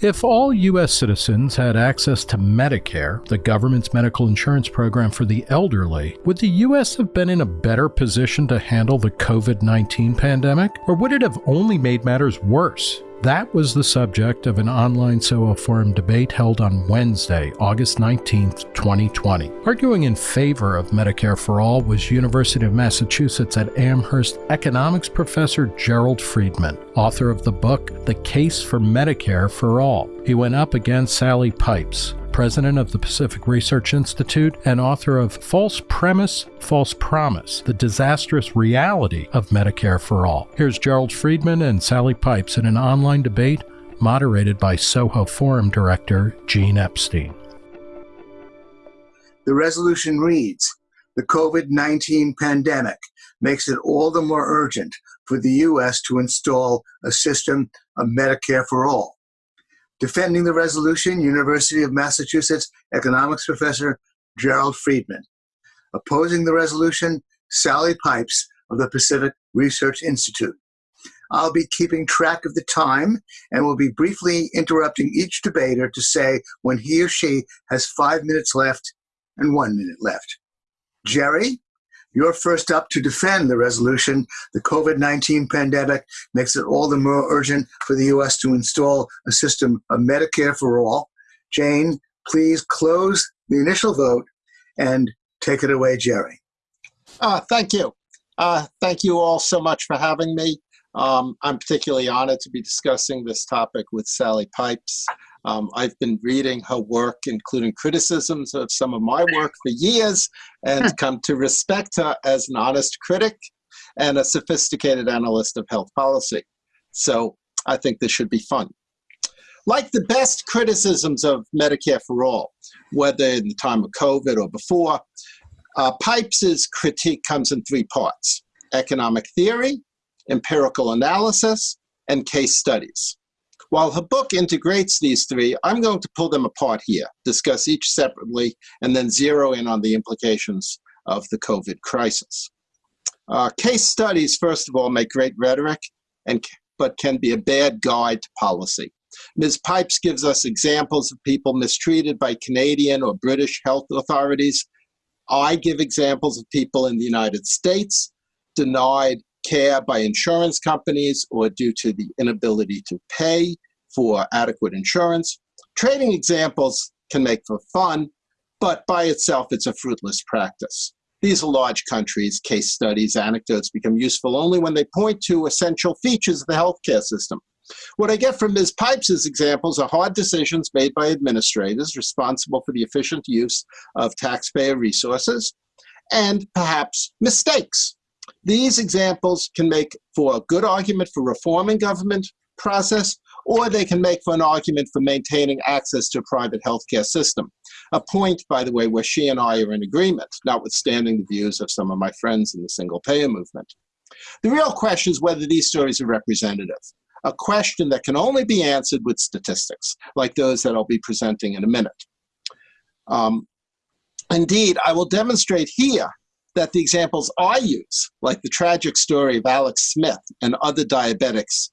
If all U.S. citizens had access to Medicare, the government's medical insurance program for the elderly, would the U.S. have been in a better position to handle the COVID 19 pandemic? Or would it have only made matters worse? That was the subject of an online Soho forum debate held on Wednesday, August 19, 2020. Arguing in favor of Medicare for All was University of Massachusetts at Amherst economics professor Gerald Friedman, author of the book The Case for Medicare for All. He went up against Sally Pipes, president of the Pacific Research Institute and author of False Premise, False Promise The Disastrous Reality of Medicare for All. Here's Gerald Friedman and Sally Pipes in an online debate moderated by Soho Forum director Gene Epstein. The resolution reads The COVID 19 pandemic makes it all the more urgent for the U.S. to install a system of Medicare for all Defending the resolution, University of Massachusetts economics professor Gerald Friedman. Opposing the resolution, Sally Pipes of the Pacific Research Institute. I'll be keeping track of the time and will be briefly interrupting each debater to say when he or she has five minutes left and one minute left. Jerry, you're first up to defend the resolution. The COVID 19 pandemic makes it all the more urgent for the U.S. to install a system of Medicare for all. Jane, please close the initial vote and take it away, Jerry. Uh, thank you. Uh, thank you all so much for having me. Um, I'm particularly honored to be discussing this topic with Sally Pipes. Um, I've been reading her work, including criticisms of some of my work for years, and come to respect her as an honest critic and a sophisticated analyst of health policy. So I think this should be fun. Like the best criticisms of Medicare for All, whether in the time of COVID or before, uh, Pipes' critique comes in three parts economic theory, empirical analysis, and case studies. While her book integrates these three, I'm going to pull them apart here, discuss each separately, and then zero in on the implications of the COVID crisis. Uh, case studies, first of all, make great rhetoric, and, but can be a bad guide to policy. Ms. Pipes gives us examples of people mistreated by Canadian or British health authorities. I give examples of people in the United States denied care by insurance companies or due to the inability to pay for adequate insurance. Trading examples can make for fun, but by itself, it's a fruitless practice. These are large countries, case studies, anecdotes become useful only when they point to essential features of the healthcare system. What I get from Ms. Pipes' examples are hard decisions made by administrators responsible for the efficient use of taxpayer resources, and perhaps mistakes these examples can make for a good argument for reforming government process, or they can make for an argument for maintaining access to a private healthcare system. A point, by the way, where she and I are in agreement, notwithstanding the views of some of my friends in the single payer movement. The real question is whether these stories are representative, a question that can only be answered with statistics, like those that I'll be presenting in a minute. Um, indeed, I will demonstrate here that the examples I use, like the tragic story of Alex Smith and other diabetics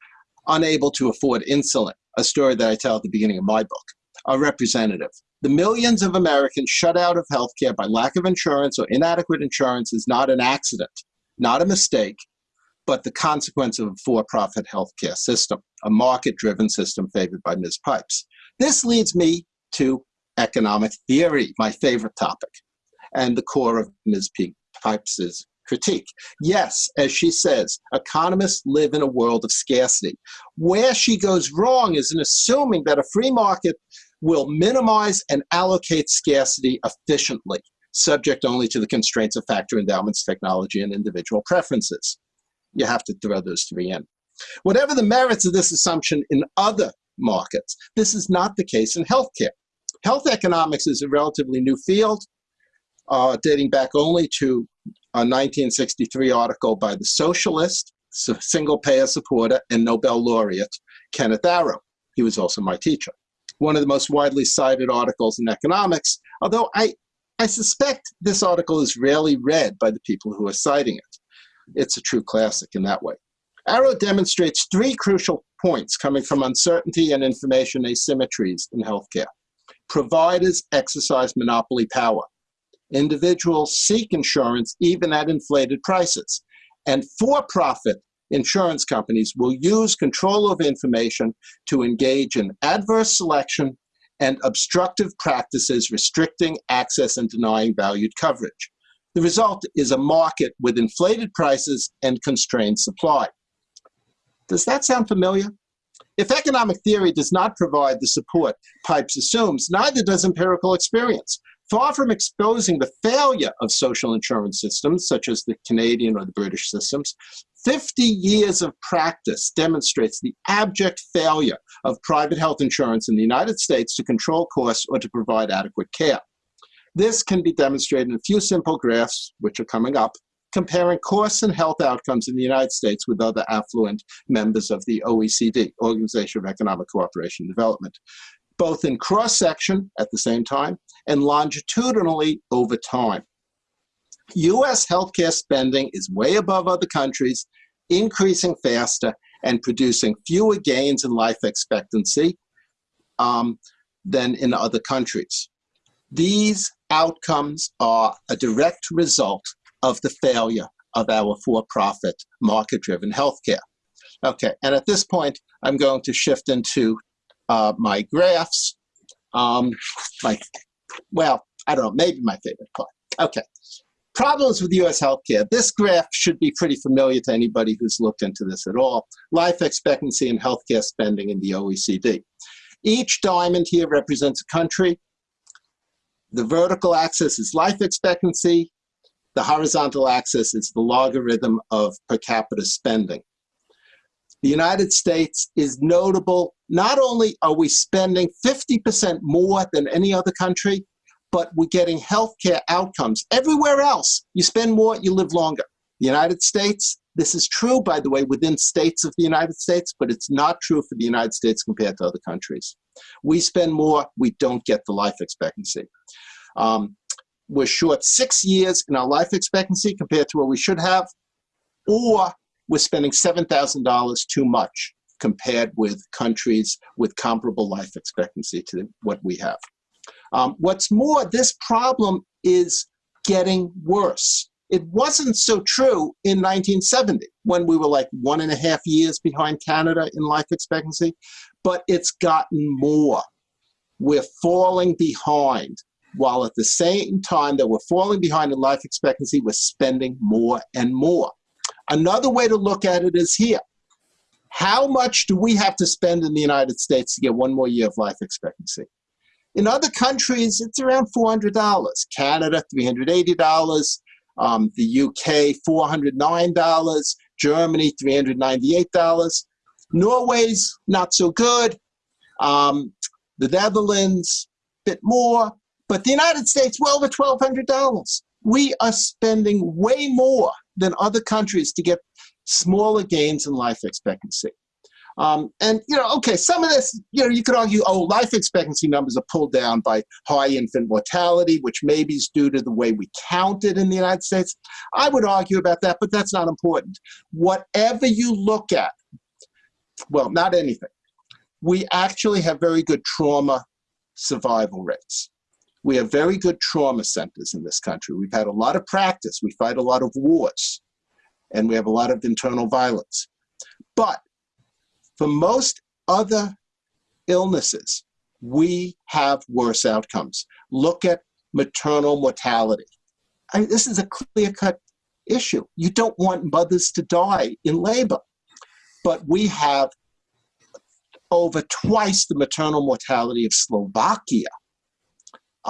unable to afford insulin, a story that I tell at the beginning of my book, are representative. The millions of Americans shut out of healthcare by lack of insurance or inadequate insurance is not an accident, not a mistake, but the consequence of a for-profit healthcare system, a market-driven system favored by Ms. Pipes. This leads me to economic theory, my favorite topic, and the core of Ms. P. Pipes' critique. Yes, as she says, economists live in a world of scarcity. Where she goes wrong is in assuming that a free market will minimize and allocate scarcity efficiently, subject only to the constraints of factor endowments, technology, and individual preferences. You have to throw those three in. Whatever the merits of this assumption in other markets, this is not the case in healthcare. Health economics is a relatively new field uh, dating back only to a 1963 article by the socialist, single payer supporter, and Nobel laureate Kenneth Arrow. He was also my teacher. One of the most widely cited articles in economics, although I, I suspect this article is rarely read by the people who are citing it. It's a true classic in that way. Arrow demonstrates three crucial points coming from uncertainty and information asymmetries in healthcare. Providers exercise monopoly power. Individuals seek insurance even at inflated prices. And for-profit insurance companies will use control of information to engage in adverse selection and obstructive practices restricting access and denying valued coverage. The result is a market with inflated prices and constrained supply. Does that sound familiar? If economic theory does not provide the support Pipes assumes, neither does empirical experience. Far from exposing the failure of social insurance systems, such as the Canadian or the British systems, 50 years of practice demonstrates the abject failure of private health insurance in the United States to control costs or to provide adequate care. This can be demonstrated in a few simple graphs, which are coming up, comparing costs and health outcomes in the United States with other affluent members of the OECD, Organization of Economic Cooperation and Development, both in cross-section at the same time and longitudinally over time. US healthcare spending is way above other countries, increasing faster and producing fewer gains in life expectancy um, than in other countries. These outcomes are a direct result of the failure of our for-profit market-driven healthcare. Okay, and at this point, I'm going to shift into uh, my graphs. Um, my, well, I don't know, maybe my favorite part. Okay, problems with U.S. healthcare. This graph should be pretty familiar to anybody who's looked into this at all. Life expectancy and healthcare spending in the OECD. Each diamond here represents a country. The vertical axis is life expectancy. The horizontal axis is the logarithm of per capita spending. The United States is notable. Not only are we spending 50% more than any other country, but we're getting healthcare outcomes. Everywhere else, you spend more, you live longer. The United States, this is true, by the way, within states of the United States, but it's not true for the United States compared to other countries. We spend more, we don't get the life expectancy. Um, we're short six years in our life expectancy compared to what we should have, or we're spending $7,000 too much compared with countries with comparable life expectancy to what we have. Um, what's more, this problem is getting worse. It wasn't so true in 1970 when we were like one and a half years behind Canada in life expectancy, but it's gotten more. We're falling behind while at the same time that we're falling behind in life expectancy, we're spending more and more. Another way to look at it is here. How much do we have to spend in the United States to get one more year of life expectancy? In other countries, it's around $400. Canada, $380. Um, the UK, $409. Germany, $398. Norway's not so good. Um, the Netherlands, a bit more. But the United States, well over $1,200. We are spending way more than other countries to get smaller gains in life expectancy. Um, and, you know, okay, some of this, you know, you could argue, oh, life expectancy numbers are pulled down by high infant mortality, which maybe is due to the way we count it in the United States. I would argue about that, but that's not important. Whatever you look at, well, not anything, we actually have very good trauma survival rates. We have very good trauma centers in this country. We've had a lot of practice. We fight a lot of wars, and we have a lot of internal violence. But for most other illnesses, we have worse outcomes. Look at maternal mortality. I mean, this is a clear-cut issue. You don't want mothers to die in labor. But we have over twice the maternal mortality of Slovakia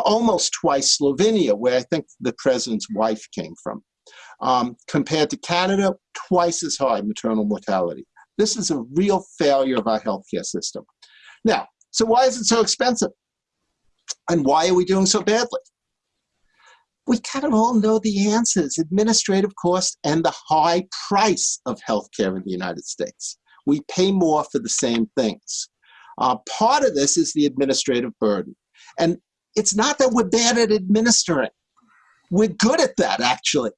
almost twice Slovenia, where I think the president's wife came from. Um, compared to Canada, twice as high maternal mortality. This is a real failure of our healthcare system. Now, so why is it so expensive? And why are we doing so badly? We kind of all know the answers, administrative cost and the high price of healthcare in the United States. We pay more for the same things. Uh, part of this is the administrative burden. And it's not that we're bad at administering. We're good at that, actually.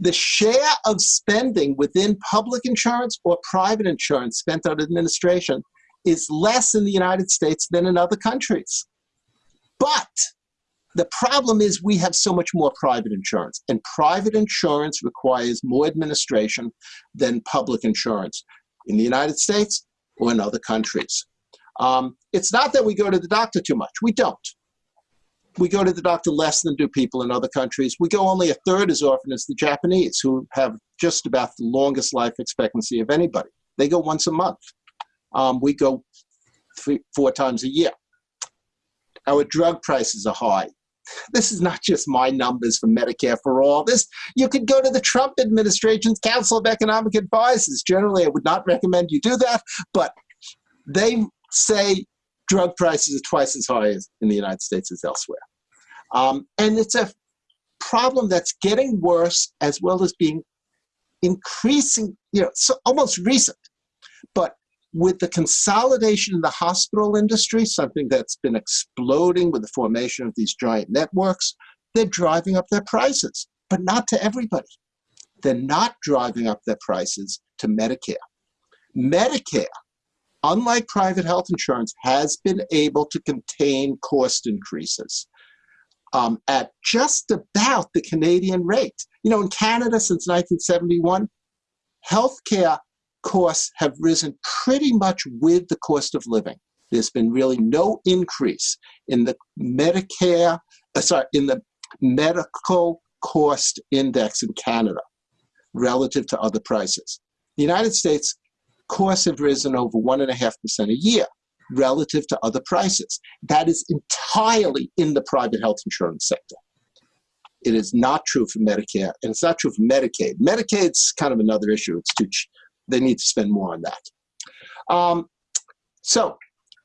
the share of spending within public insurance or private insurance spent on administration is less in the United States than in other countries. But the problem is we have so much more private insurance, and private insurance requires more administration than public insurance in the United States or in other countries. Um, it's not that we go to the doctor too much. We don't. We go to the doctor less than do people in other countries. We go only a third as often as the Japanese, who have just about the longest life expectancy of anybody. They go once a month. Um, we go three, four times a year. Our drug prices are high. This is not just my numbers for Medicare for all. This you could go to the Trump administration's Council of Economic Advisors. Generally, I would not recommend you do that, but they say drug prices are twice as high as in the United States as elsewhere. Um, and it's a problem that's getting worse as well as being increasing, you know, so almost recent. But with the consolidation in the hospital industry, something that's been exploding with the formation of these giant networks, they're driving up their prices, but not to everybody. They're not driving up their prices to Medicare. Medicare, unlike private health insurance, has been able to contain cost increases um, at just about the Canadian rate. You know, in Canada since 1971, healthcare costs have risen pretty much with the cost of living. There's been really no increase in the Medicare, uh, sorry, in the medical cost index in Canada relative to other prices. The United States costs have risen over one and a half percent a year relative to other prices. That is entirely in the private health insurance sector. It is not true for Medicare, and it's not true for Medicaid. Medicaid's kind of another issue. It's too they need to spend more on that. Um, so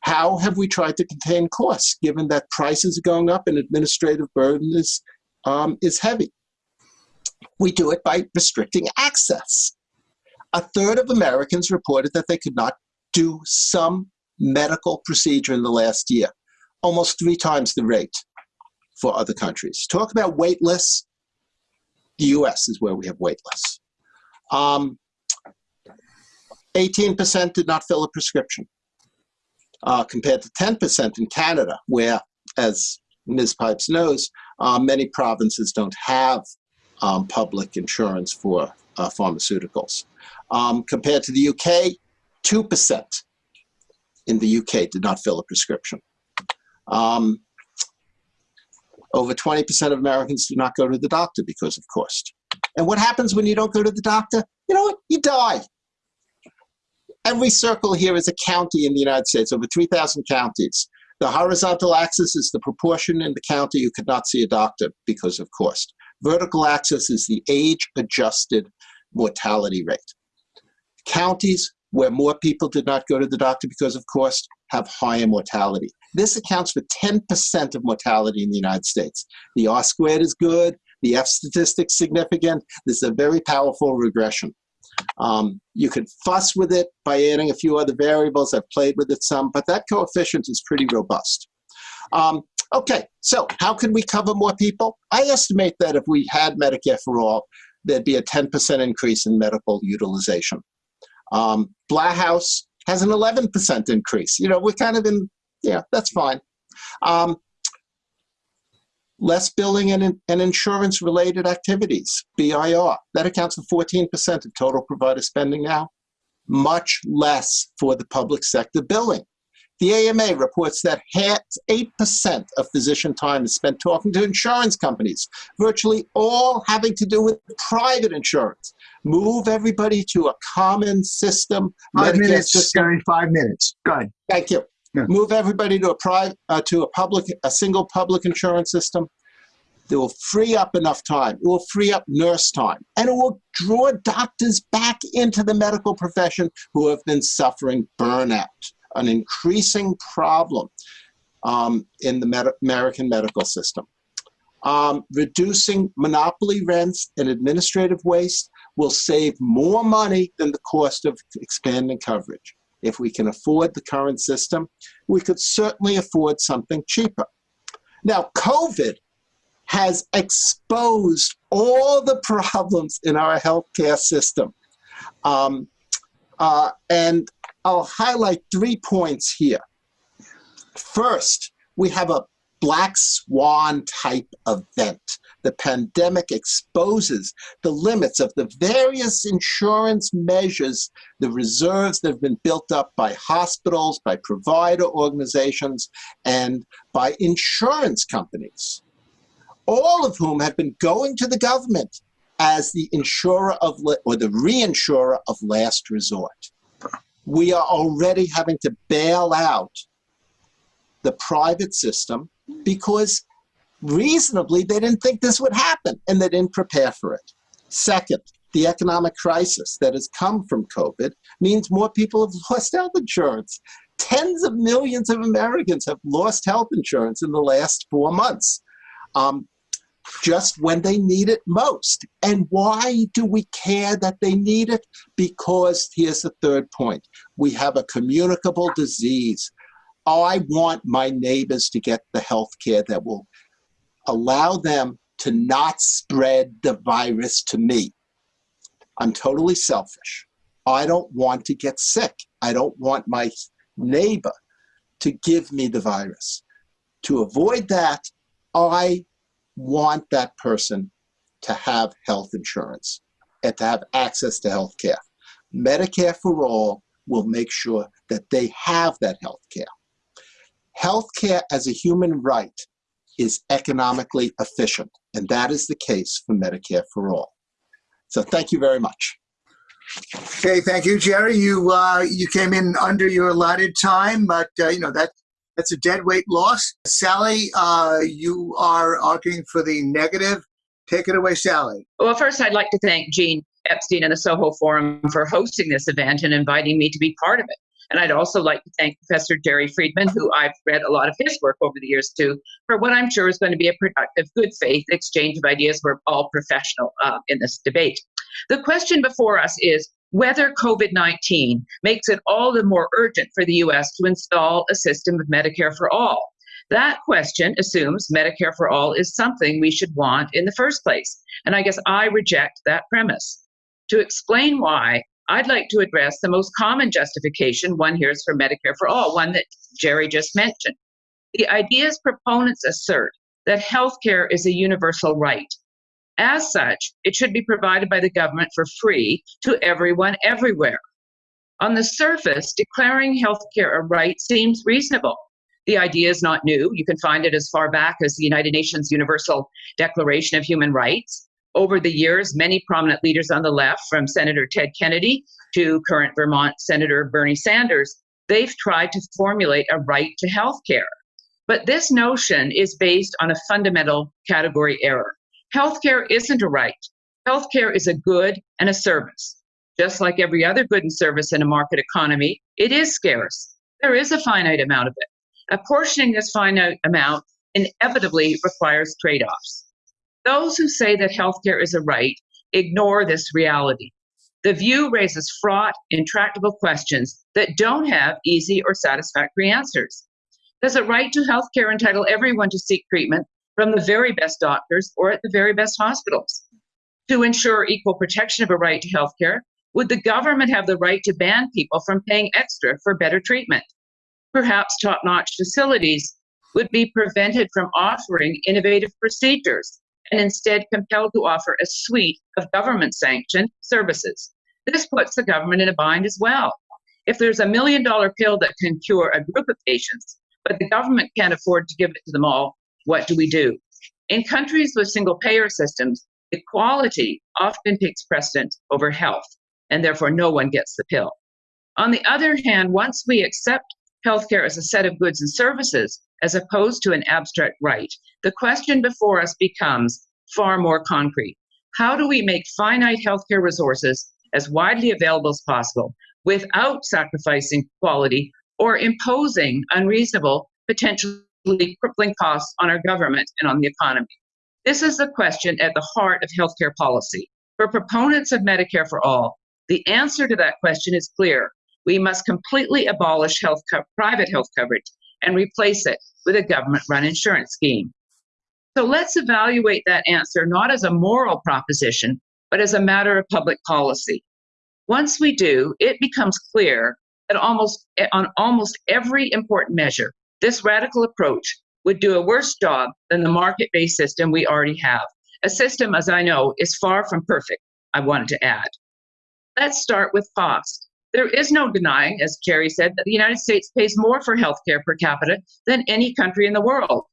how have we tried to contain costs given that prices are going up and administrative burden is, um, is heavy? We do it by restricting access. A third of Americans reported that they could not do some medical procedure in the last year, almost three times the rate for other countries. Talk about wait lists. The US is where we have wait lists. Um, 18% did not fill a prescription, uh, compared to 10% in Canada, where, as Ms. Pipes knows, uh, many provinces don't have um, public insurance for uh, pharmaceuticals. Um, compared to the UK, 2% in the UK did not fill a prescription. Um, over 20% of Americans do not go to the doctor because of cost. And what happens when you don't go to the doctor? You know what? You die. Every circle here is a county in the United States, over 3,000 counties. The horizontal axis is the proportion in the county you could not see a doctor because of cost. Vertical axis is the age-adjusted mortality rate. Counties where more people did not go to the doctor because of cost have higher mortality. This accounts for 10% of mortality in the United States. The R squared is good, the F statistic significant. This is a very powerful regression. Um, you could fuss with it by adding a few other variables. I've played with it some, but that coefficient is pretty robust. Um, okay, so how can we cover more people? I estimate that if we had Medicare for all, there'd be a 10% increase in medical utilization. Um, House has an 11% increase. You know, we're kind of in, yeah, that's fine. Um, less billing and, and insurance related activities, BIR. That accounts for 14% of total provider spending now. Much less for the public sector billing. The AMA reports that 8% of physician time is spent talking to insurance companies, virtually all having to do with private insurance. Move everybody to a common system. Five Medicare minutes, system. Gary, five minutes. Go ahead. Thank you. Yeah. Move everybody to a private, uh, to a public, a single public insurance system. It will free up enough time. It will free up nurse time. And it will draw doctors back into the medical profession who have been suffering burnout, an increasing problem um, in the med American medical system. Um, reducing monopoly rents and administrative waste will save more money than the cost of expanding coverage. If we can afford the current system, we could certainly afford something cheaper. Now, COVID has exposed all the problems in our healthcare system. Um, uh, and I'll highlight three points here. First, we have a black swan type event. The pandemic exposes the limits of the various insurance measures, the reserves that have been built up by hospitals, by provider organizations, and by insurance companies, all of whom have been going to the government as the insurer of or the reinsurer of last resort. We are already having to bail out the private system because reasonably they didn't think this would happen and they didn't prepare for it. Second, the economic crisis that has come from COVID means more people have lost health insurance. Tens of millions of Americans have lost health insurance in the last four months. Um, just when they need it most. And why do we care that they need it? Because here's the third point. We have a communicable disease. I want my neighbors to get the health care that will allow them to not spread the virus to me. I'm totally selfish. I don't want to get sick. I don't want my neighbor to give me the virus. To avoid that, I want that person to have health insurance and to have access to health care. Medicare for All will make sure that they have that health care. Health care as a human right is economically efficient, and that is the case for Medicare for All. So thank you very much. Okay, thank you, Jerry. You uh, you came in under your allotted time, but uh, you know that that's a dead weight loss. Sally, uh, you are arguing for the negative. Take it away, Sally. Well, first, I'd like to thank Gene Epstein and the Soho Forum for hosting this event and inviting me to be part of it. And I'd also like to thank Professor Jerry Friedman, who I've read a lot of his work over the years too, for what I'm sure is going to be a productive, good faith exchange of ideas. We're all professional uh, in this debate. The question before us is whether COVID 19 makes it all the more urgent for the US to install a system of Medicare for all. That question assumes Medicare for all is something we should want in the first place. And I guess I reject that premise. To explain why, I'd like to address the most common justification one hears for Medicare for all, one that Jerry just mentioned. The idea's proponents assert that healthcare is a universal right as such, it should be provided by the government for free to everyone everywhere. On the surface, declaring healthcare a right seems reasonable. The idea is not new. You can find it as far back as the United Nations Universal Declaration of Human Rights. Over the years, many prominent leaders on the left, from Senator Ted Kennedy to current Vermont Senator Bernie Sanders, they've tried to formulate a right to health care. But this notion is based on a fundamental category error. Healthcare isn't a right. Healthcare is a good and a service. Just like every other good and service in a market economy, it is scarce. There is a finite amount of it. Apportioning this finite amount inevitably requires trade offs. Those who say that healthcare is a right ignore this reality. The view raises fraught, intractable questions that don't have easy or satisfactory answers. Does a right to healthcare entitle everyone to seek treatment from the very best doctors or at the very best hospitals. To ensure equal protection of a right to health care, would the government have the right to ban people from paying extra for better treatment? Perhaps top notch facilities would be prevented from offering innovative procedures and instead compelled to offer a suite of government sanctioned services. This puts the government in a bind as well. If there's a million dollar pill that can cure a group of patients, but the government can't afford to give it to them all, what do we do? In countries with single payer systems, equality often takes precedence over health, and therefore no one gets the pill. On the other hand, once we accept healthcare as a set of goods and services, as opposed to an abstract right, the question before us becomes far more concrete. How do we make finite healthcare resources as widely available as possible without sacrificing quality or imposing unreasonable, potentially crippling costs on our government and on the economy. This is the question at the heart of healthcare policy. For proponents of Medicare for All, the answer to that question is clear. We must completely abolish health private health coverage and replace it with a government run insurance scheme. So let's evaluate that answer not as a moral proposition, but as a matter of public policy. Once we do, it becomes clear that almost on almost every important measure, this radical approach would do a worse job than the market-based system we already have. A system, as I know, is far from perfect, I wanted to add. Let's start with cost. There is no denying, as Jerry said, that the United States pays more for healthcare per capita than any country in the world.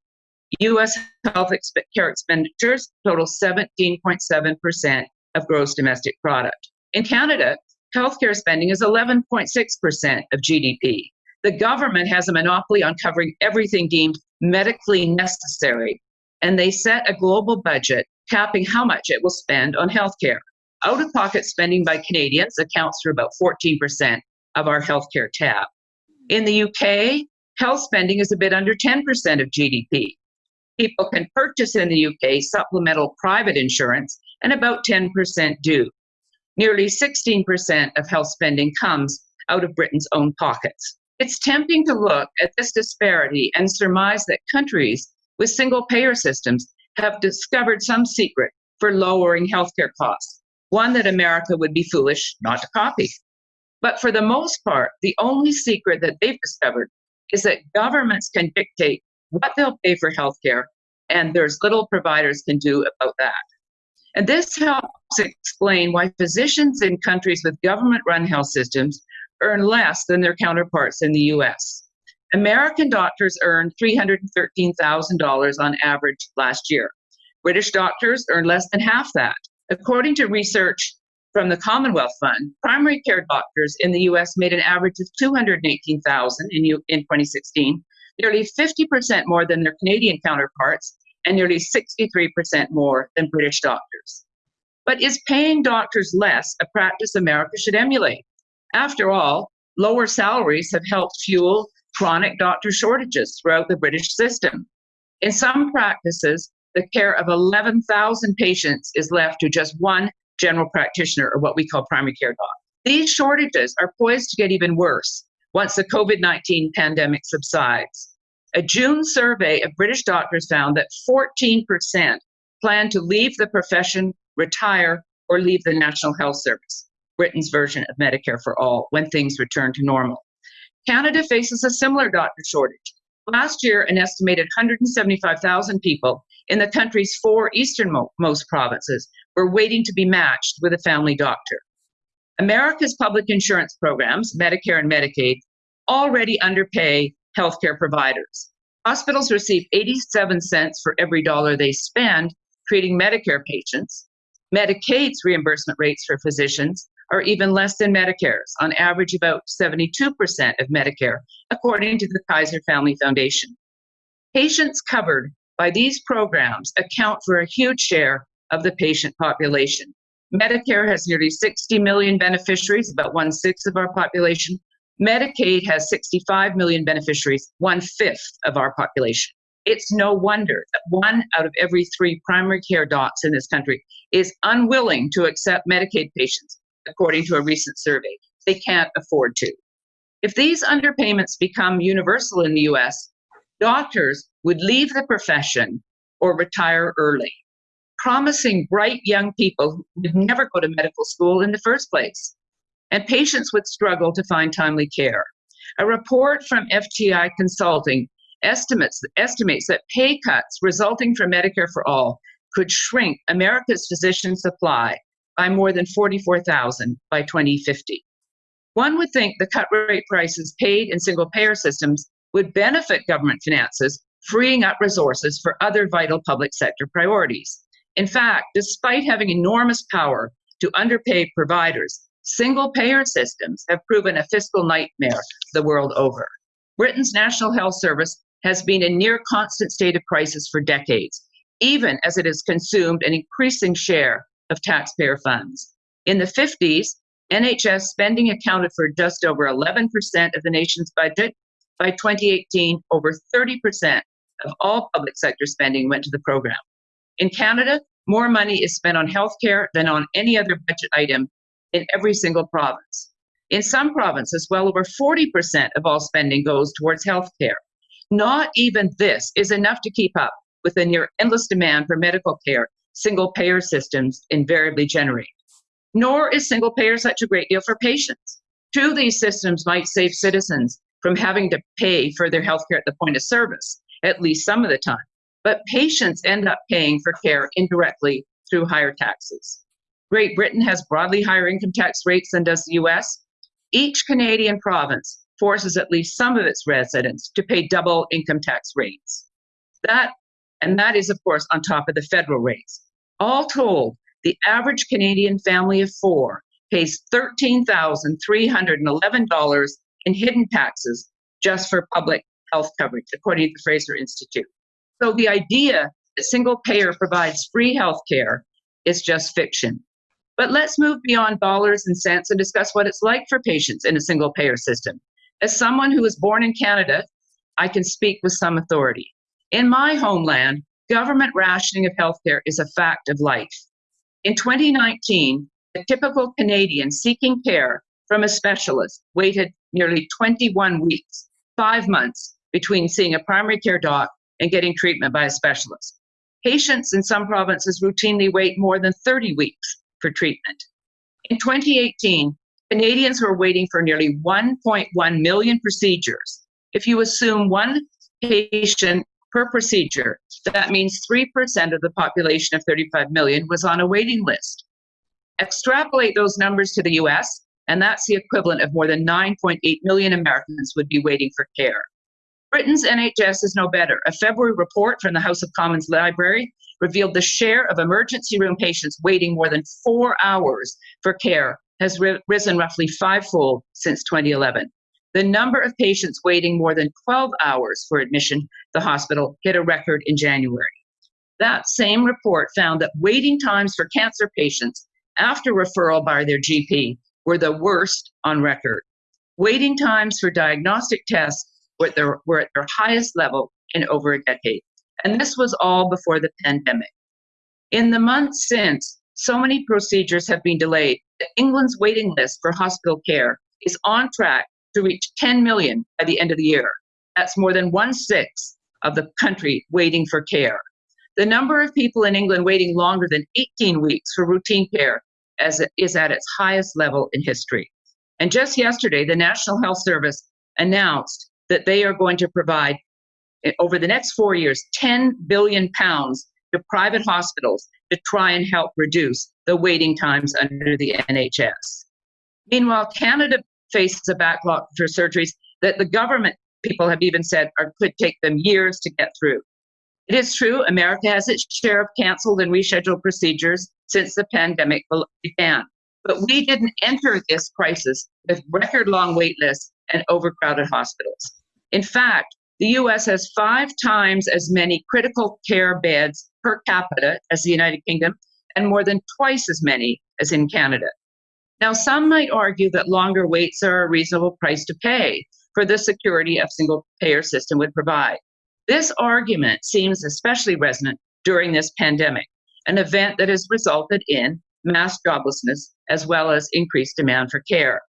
U.S. health care expenditures total 17.7% of gross domestic product. In Canada, healthcare spending is 11.6% of GDP. The government has a monopoly on covering everything deemed medically necessary, and they set a global budget capping how much it will spend on healthcare. Out of pocket spending by Canadians accounts for about 14% of our healthcare tab. In the UK, health spending is a bit under 10% of GDP. People can purchase in the UK supplemental private insurance, and about 10% do. Nearly 16% of health spending comes out of Britain's own pockets. It's tempting to look at this disparity and surmise that countries with single payer systems have discovered some secret for lowering healthcare costs, one that America would be foolish not to copy. But for the most part, the only secret that they've discovered is that governments can dictate what they'll pay for healthcare, and there's little providers can do about that. And this helps explain why physicians in countries with government run health systems earn less than their counterparts in the US. American doctors earned $313,000 on average last year. British doctors earn less than half that. According to research from the Commonwealth Fund, primary care doctors in the US made an average of 218,000 in, in 2016, nearly 50% more than their Canadian counterparts and nearly 63% more than British doctors. But is paying doctors less a practice America should emulate? After all, lower salaries have helped fuel chronic doctor shortages throughout the British system. In some practices, the care of 11,000 patients is left to just one general practitioner, or what we call primary care doc. These shortages are poised to get even worse once the COVID 19 pandemic subsides. A June survey of British doctors found that 14% plan to leave the profession, retire, or leave the National Health Service, Britain's version of Medicare for All, when things return to normal. Canada faces a similar doctor shortage. Last year, an estimated 175,000 people in the country's four easternmost provinces were waiting to be matched with a family doctor. America's public insurance programs, Medicare and Medicaid, already underpay healthcare providers. Hospitals receive 87 cents for every dollar they spend treating Medicare patients. Medicaid's reimbursement rates for physicians are even less than Medicare's, on average, about 72% of Medicare, according to the Kaiser Family Foundation. Patients covered by these programs account for a huge share of the patient population. Medicare has nearly 60 million beneficiaries, about one sixth of our population, Medicaid has 65 million beneficiaries, one fifth of our population. It's no wonder that one out of every three primary care docs in this country is unwilling to accept Medicaid patients, according to a recent survey. They can't afford to. If these underpayments become universal in the US, doctors would leave the profession or retire early, promising bright young people who would never go to medical school in the first place and patients would struggle to find timely care. A report from FTI Consulting estimates, estimates that pay cuts resulting from Medicare for All could shrink America's physician supply by more than 44,000 by 2050. One would think the cut rate prices paid in single payer systems would benefit government finances, freeing up resources for other vital public sector priorities. In fact, despite having enormous power to underpay providers, Single payer systems have proven a fiscal nightmare the world over. Britain's National Health Service has been in near constant state of crisis for decades, even as it has consumed an increasing share of taxpayer funds. In the 50s, NHS spending accounted for just over 11% of the nation's budget. By 2018, over 30% of all public sector spending went to the program. In Canada, more money is spent on healthcare than on any other budget item in every single province. In some provinces, well over 40% of all spending goes towards health care. Not even this is enough to keep up with the near endless demand for medical care single payer systems invariably generate. Nor is single payer such a great deal for patients. True, these systems might save citizens from having to pay for their health care at the point of service, at least some of the time. But patients end up paying for care indirectly through higher taxes. Great Britain has broadly higher income tax rates than does the US. Each Canadian province forces at least some of its residents to pay double income tax rates. That and that is of course on top of the federal rates. All told, the average Canadian family of 4 pays $13,311 in hidden taxes just for public health coverage, according to the Fraser Institute. So the idea that single payer provides free health care is just fiction. But let's move beyond dollars and cents and discuss what it's like for patients in a single payer system. As someone who was born in Canada, I can speak with some authority. In my homeland, government rationing of healthcare is a fact of life. In 2019, a typical Canadian seeking care from a specialist waited nearly 21 weeks, five months, between seeing a primary care doc and getting treatment by a specialist. Patients in some provinces routinely wait more than 30 weeks for treatment. In 2018, Canadians were waiting for nearly 1.1 million procedures. If you assume one patient per procedure, that means 3% of the population of 35 million was on a waiting list. Extrapolate those numbers to the US, and that's the equivalent of more than 9.8 million Americans would be waiting for care. Britain's NHS is no better. A February report from the House of Commons Library revealed the share of emergency room patients waiting more than four hours for care has ri- risen roughly fivefold since 2011. The number of patients waiting more than 12 hours for admission the hospital hit a record in January. That same report found that waiting times for cancer patients after referral by their GP were the worst on record. Waiting times for diagnostic tests were at their, were at their highest level in over a decade. And this was all before the pandemic. In the months since, so many procedures have been delayed that England's waiting list for hospital care is on track to reach 10 million by the end of the year. That's more than one sixth of the country waiting for care. The number of people in England waiting longer than 18 weeks for routine care as is at its highest level in history. And just yesterday, the National Health Service announced that they are going to provide eh, over the next four years 10 billion pounds to private hospitals to try and help reduce the waiting times under the NHS. Meanwhile, Canada faces a backlog for surgeries that the government people have even said are, could take them years to get through. It is true, America has its share of canceled and rescheduled procedures since the pandemic began. But we didn't enter this crisis with record long wait lists and overcrowded hospitals. In fact, the US has five times as many critical care beds per capita as the United Kingdom and more than twice as many as in Canada. Now, some might argue that longer waits are a reasonable price to pay for the security a single payer system would provide. This argument seems especially resonant during this pandemic, an event that has resulted in mass joblessness as well as increased demand for care.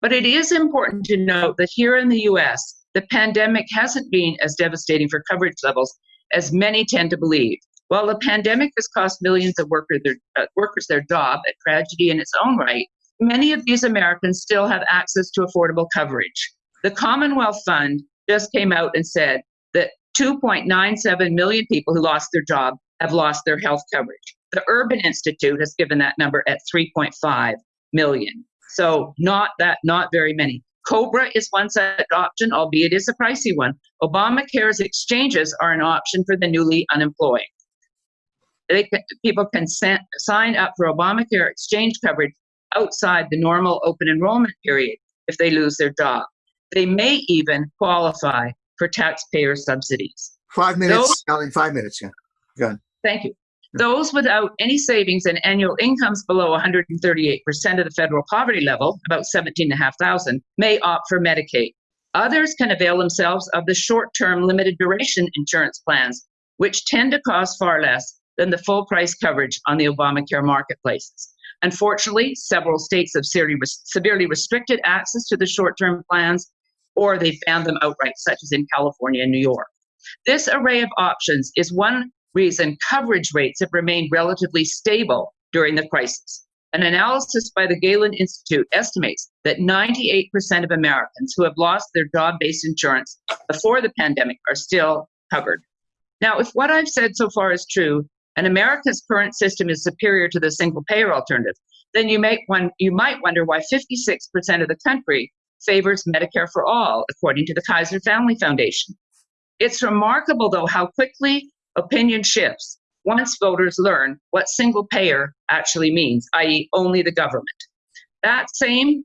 But it is important to note that here in the US, the pandemic hasn't been as devastating for coverage levels as many tend to believe. While the pandemic has cost millions of worker their, uh, workers their job, a tragedy in its own right, many of these Americans still have access to affordable coverage. The Commonwealth Fund just came out and said that 2.97 million people who lost their job have lost their health coverage. The Urban Institute has given that number at 3.5 million. So not that, not very many. Cobra is one such option, albeit it's a pricey one. Obamacare's exchanges are an option for the newly unemployed. Can, people can sign up for Obamacare exchange coverage outside the normal open enrollment period if they lose their job. They may even qualify for taxpayer subsidies. Five minutes, Those, five minutes, yeah. Go ahead. Thank you. Those without any savings and annual incomes below 138% of the federal poverty level, about 17,500, may opt for Medicaid. Others can avail themselves of the short term limited duration insurance plans, which tend to cost far less than the full price coverage on the Obamacare marketplaces. Unfortunately, several states have severely restricted access to the short term plans, or they've banned them outright, such as in California and New York. This array of options is one reason coverage rates have remained relatively stable during the crisis. An analysis by the Galen Institute estimates that 98% of Americans who have lost their job based insurance before the pandemic are still covered. Now, if what I've said so far is true, and America's current system is superior to the single payer alternative, then you, make one, you might wonder why 56% of the country favors Medicare for all, according to the Kaiser Family Foundation. It's remarkable, though, how quickly opinion shifts once voters learn what single payer actually means, i.e., only the government. That same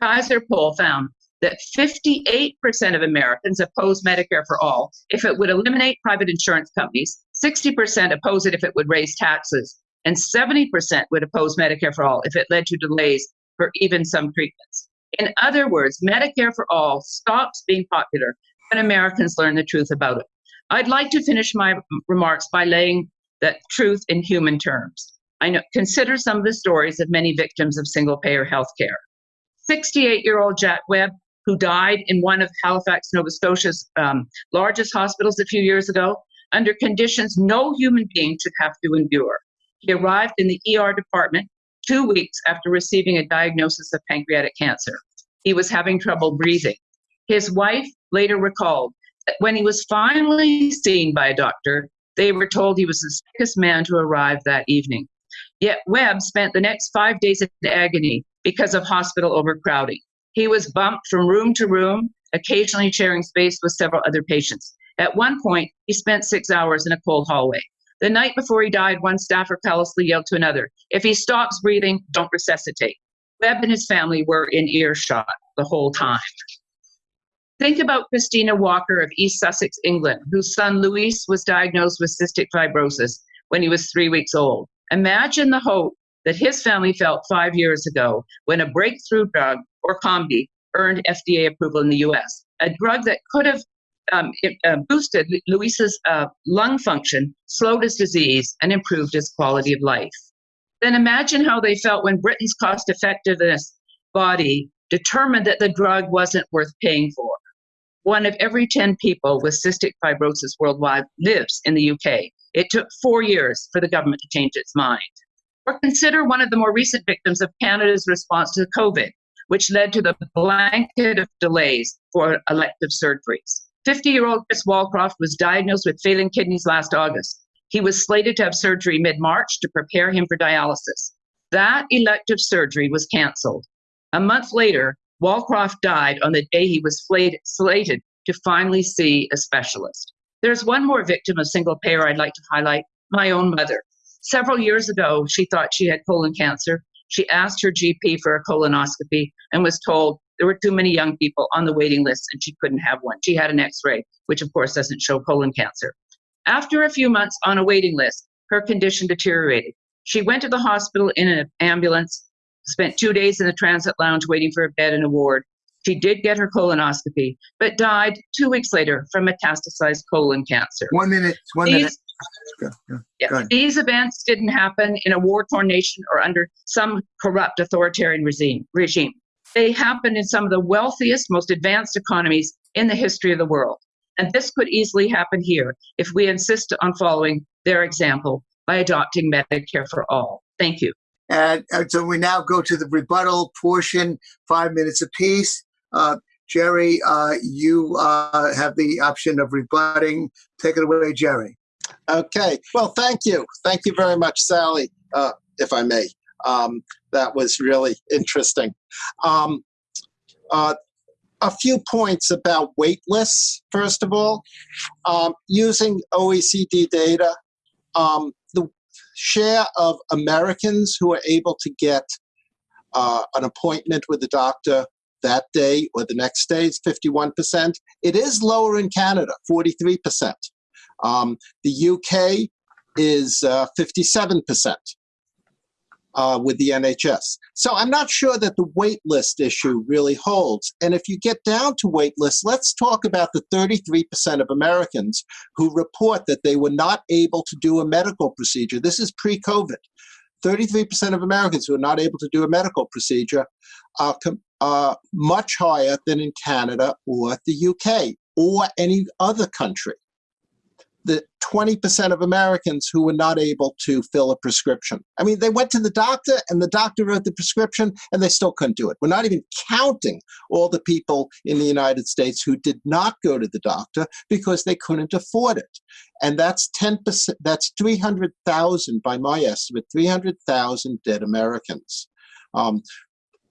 Kaiser poll found that 58% of Americans oppose Medicare for all if it would eliminate private insurance companies, 60% oppose it if it would raise taxes, and 70% would oppose Medicare for all if it led to delays for even some treatments. In other words, Medicare for all stops being popular when Americans learn the truth about it. I'd like to finish my remarks by laying that truth in human terms. I know, consider some of the stories of many victims of single payer health care. 68 year old Jack Webb, who died in one of Halifax, Nova Scotia's um, largest hospitals a few years ago, under conditions no human being should have to endure. He arrived in the ER department two weeks after receiving a diagnosis of pancreatic cancer. He was having trouble breathing. His wife later recalled that when he was finally seen by a doctor, they were told he was the sickest man to arrive that evening. Yet Webb spent the next five days in agony because of hospital overcrowding. He was bumped from room to room, occasionally sharing space with several other patients. At one point, he spent six hours in a cold hallway. The night before he died, one staffer callously yelled to another, If he stops breathing, don't resuscitate. Webb and his family were in earshot the whole time. Think about Christina Walker of East Sussex, England, whose son Luis was diagnosed with cystic fibrosis when he was three weeks old. Imagine the hope that his family felt five years ago when a breakthrough drug, Orkambi, earned FDA approval in the US, a drug that could have um, it, uh, boosted Luis's uh, lung function, slowed his disease, and improved his quality of life. Then imagine how they felt when Britain's cost effectiveness body determined that the drug wasn't worth paying for. One of every 10 people with cystic fibrosis worldwide lives in the UK. It took four years for the government to change its mind. Or consider one of the more recent victims of Canada's response to COVID, which led to the blanket of delays for elective surgeries. 50 year old Chris Walcroft was diagnosed with failing kidneys last August. He was slated to have surgery mid March to prepare him for dialysis. That elective surgery was canceled. A month later, Walcroft died on the day he was slated to finally see a specialist. There's one more victim of single payer I'd like to highlight my own mother. Several years ago, she thought she had colon cancer. She asked her GP for a colonoscopy and was told there were too many young people on the waiting list and she couldn't have one. She had an x ray, which of course doesn't show colon cancer. After a few months on a waiting list, her condition deteriorated. She went to the hospital in an ambulance spent two days in the transit lounge waiting for a bed in a ward. She did get her colonoscopy, but died two weeks later from metastasized colon cancer. One minute, one These- minute. Go, go, Yeah, go these events didn't happen in a war-torn nation or under some corrupt authoritarian regime. Regime. They happen in some of the wealthiest, most advanced economies in the history of the world. And this could easily happen here if we insist on following their example by adopting Medicare for all. Thank you. And, and so we now go to the rebuttal portion, five minutes apiece. Uh, Jerry, uh, you uh, have the option of rebutting. Take it away, Jerry. Okay. Well, thank you. Thank you very much, Sally, uh, if I may. Um, that was really interesting. Um, uh, a few points about wait lists, first of all. Um, using OECD data, um, the share of Americans who are able to get uh, an appointment with the doctor that day or the next day is 51%. It is lower in Canada, 43%. Um, the UK is uh, 57% uh, with the NHS. So I'm not sure that the wait list issue really holds. And if you get down to wait lists, let's talk about the 33% of Americans who report that they were not able to do a medical procedure. This is pre COVID. 33% of Americans who are not able to do a medical procedure are, are much higher than in Canada or the UK or any other country. The 20% of Americans who were not able to fill a prescription. I mean, they went to the doctor and the doctor wrote the prescription and they still couldn't do it. We're not even counting all the people in the United States who did not go to the doctor because they couldn't afford it. And that's 10%, that's 300,000 by my estimate, 300,000 dead Americans. Um,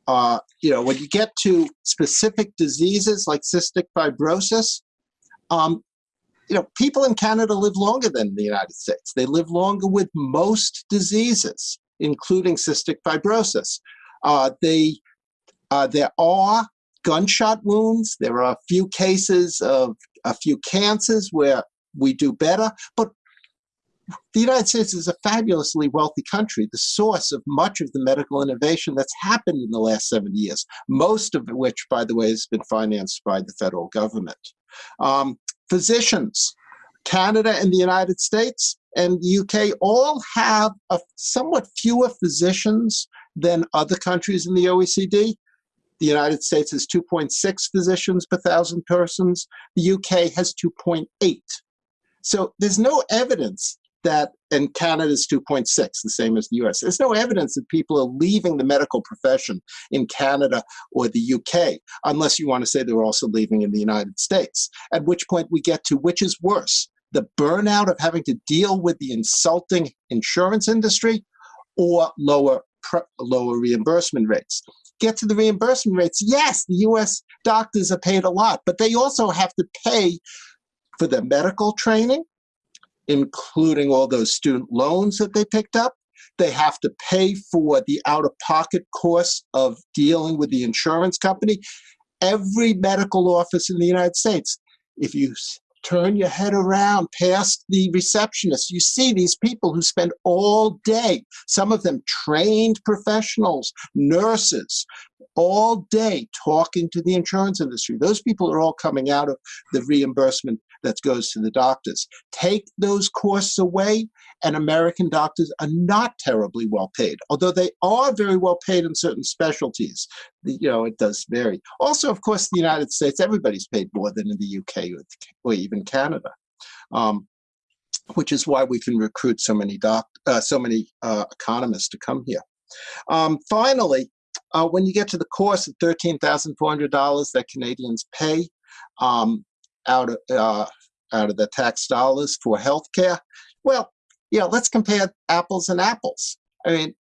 uh, you know, when you get to specific diseases like cystic fibrosis, um, you know, people in Canada live longer than the United States. They live longer with most diseases, including cystic fibrosis. Uh, they, uh, there are gunshot wounds. There are a few cases of a few cancers where we do better, but the United States is a fabulously wealthy country, the source of much of the medical innovation that's happened in the last 70 years, most of which, by the way, has been financed by the federal government. Um, physicians, Canada and the United States and UK all have a somewhat fewer physicians than other countries in the OECD. The United States has 2.6 physicians per thousand persons. The UK has 2.8. So there's no evidence that, and Canada's 2.6, the same as the US. There's no evidence that people are leaving the medical profession in Canada or the UK, unless you want to say they're also leaving in the United States. At which point we get to which is worse, the burnout of having to deal with the insulting insurance industry or lower lower reimbursement rates. Get to the reimbursement rates. Yes, the US doctors are paid a lot, but they also have to pay for their medical training, including all those student loans that they picked up. They have to pay for the out-of-pocket costs of dealing with the insurance company. Every medical office in the United States, if you turn your head around past the receptionist, you see these people who spend all day, some of them trained professionals, nurses, all day talking to the insurance industry. Those people are all coming out of the reimbursement that goes to the doctors. Take those costs away, and American doctors are not terribly well paid, although they are very well paid in certain specialties. You know, it does vary. Also, of course, the United States, everybody's paid more than in the UK or, even Canada. Um, which is why we can recruit so many doc, uh, so many uh, economists to come here. Um, finally, uh, when you get to the cost of $13,400 that Canadians pay, um, out of uh, out of the tax dollars for healthcare. Well, you know, let's compare apples and apples. I mean,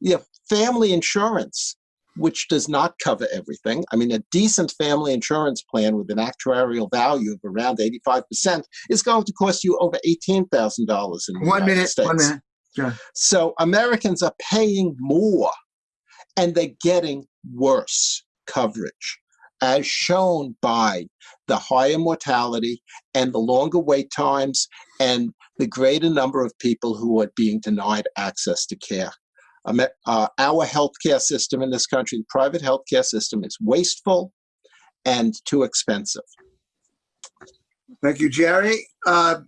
you know, family insurance, which does not cover everything. I mean, a decent family insurance plan with an actuarial value of around 85% is going to cost you over $18,000 in the one United minute, States. One minute, yeah. So Americans are paying more and they're getting worse coverage as shown by the higher mortality and the longer wait times and the greater number of people who are being denied access to care. Um, uh, our healthcare system in this country, the private healthcare system, is wasteful and too expensive. Thank you, Jerry. Uh,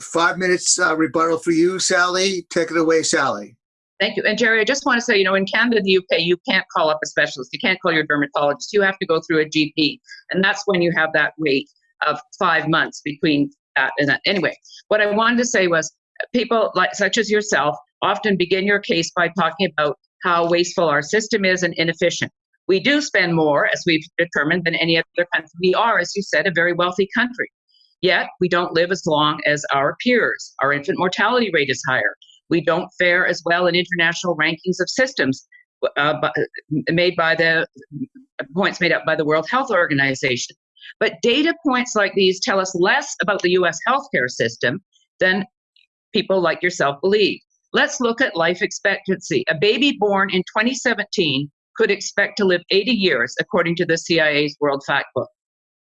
five minutes uh, rebuttal for you, Sally. Take it away, Sally. Thank you. And Jerry, I just want to say, you know, in Canada, the UK, you can't call up a specialist. You can't call your dermatologist. You have to go through a GP. And that's when you have that wait of five months between that and that. Anyway, what I wanted to say was people like such as yourself often begin your case by talking about how wasteful our system is and inefficient. We do spend more, as we've determined, than any other country. We are, as you said, a very wealthy country. Yet we don't live as long as our peers. Our infant mortality rate is higher. We don't fare as well in international rankings of systems uh, made by the points made up by the World Health Organization. But data points like these tell us less about the US healthcare system than people like yourself believe. Let's look at life expectancy. A baby born in 2017 could expect to live 80 years, according to the CIA's World Factbook.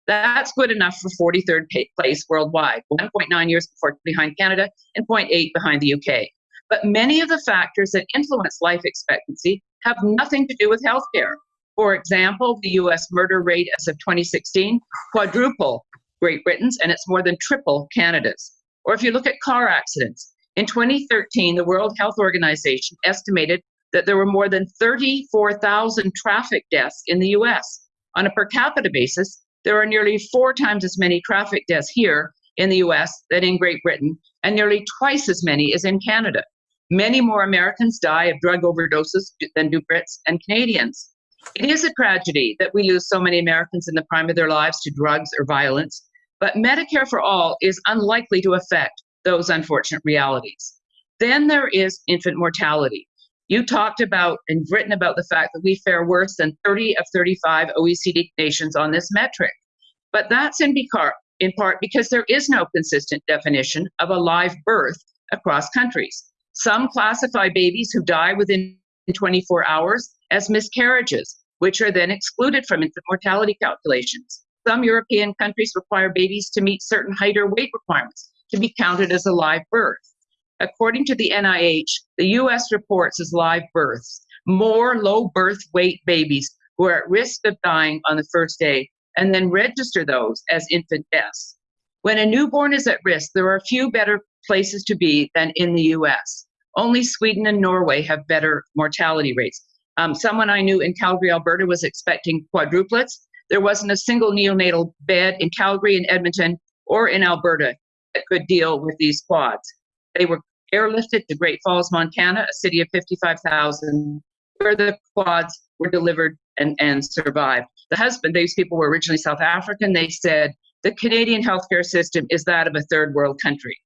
That's good enough for 43rd place worldwide, 1.9 years before, behind Canada and 0.8 behind the UK. But many of the factors that influence life expectancy have nothing to do with healthcare. For example, the US murder rate as of 2016 quadruple Great Britain's and it's more than triple Canada's. Or if you look at car accidents, in 2013, the World Health Organization estimated that there were more than 34,000 traffic deaths in the US. On a per capita basis, there are nearly four times as many traffic deaths here in the US than in Great Britain, and nearly twice as many as in Canada. Many more Americans die of drug overdoses than do Brits and Canadians. It is a tragedy that we lose so many Americans in the prime of their lives to drugs or violence, but Medicare for All is unlikely to affect those unfortunate realities. Then there is infant mortality. You talked about and written about the fact that we fare worse than 30 of 35 OECD nations on this metric. But that's in, in part because there is no consistent definition of a live birth across countries. Some classify babies who die within 24 hours as miscarriages, which are then excluded from infant mortality calculations. Some European countries require babies to meet certain height or weight requirements to be counted as a live birth. According to the NIH, the US reports as live births more low birth weight babies who are at risk of dying on the first day and then register those as infant deaths. When a newborn is at risk, there are few better places to be than in the US. Only Sweden and Norway have better mortality rates. Um, someone I knew in Calgary, Alberta was expecting quadruplets. There wasn't a single neonatal bed in Calgary and Edmonton or in Alberta that could deal with these quads. They were airlifted to Great Falls, Montana, a city of 55,000, where the quads were delivered and, and survived. The husband, these people were originally South African, they said the Canadian healthcare system is that of a third world country.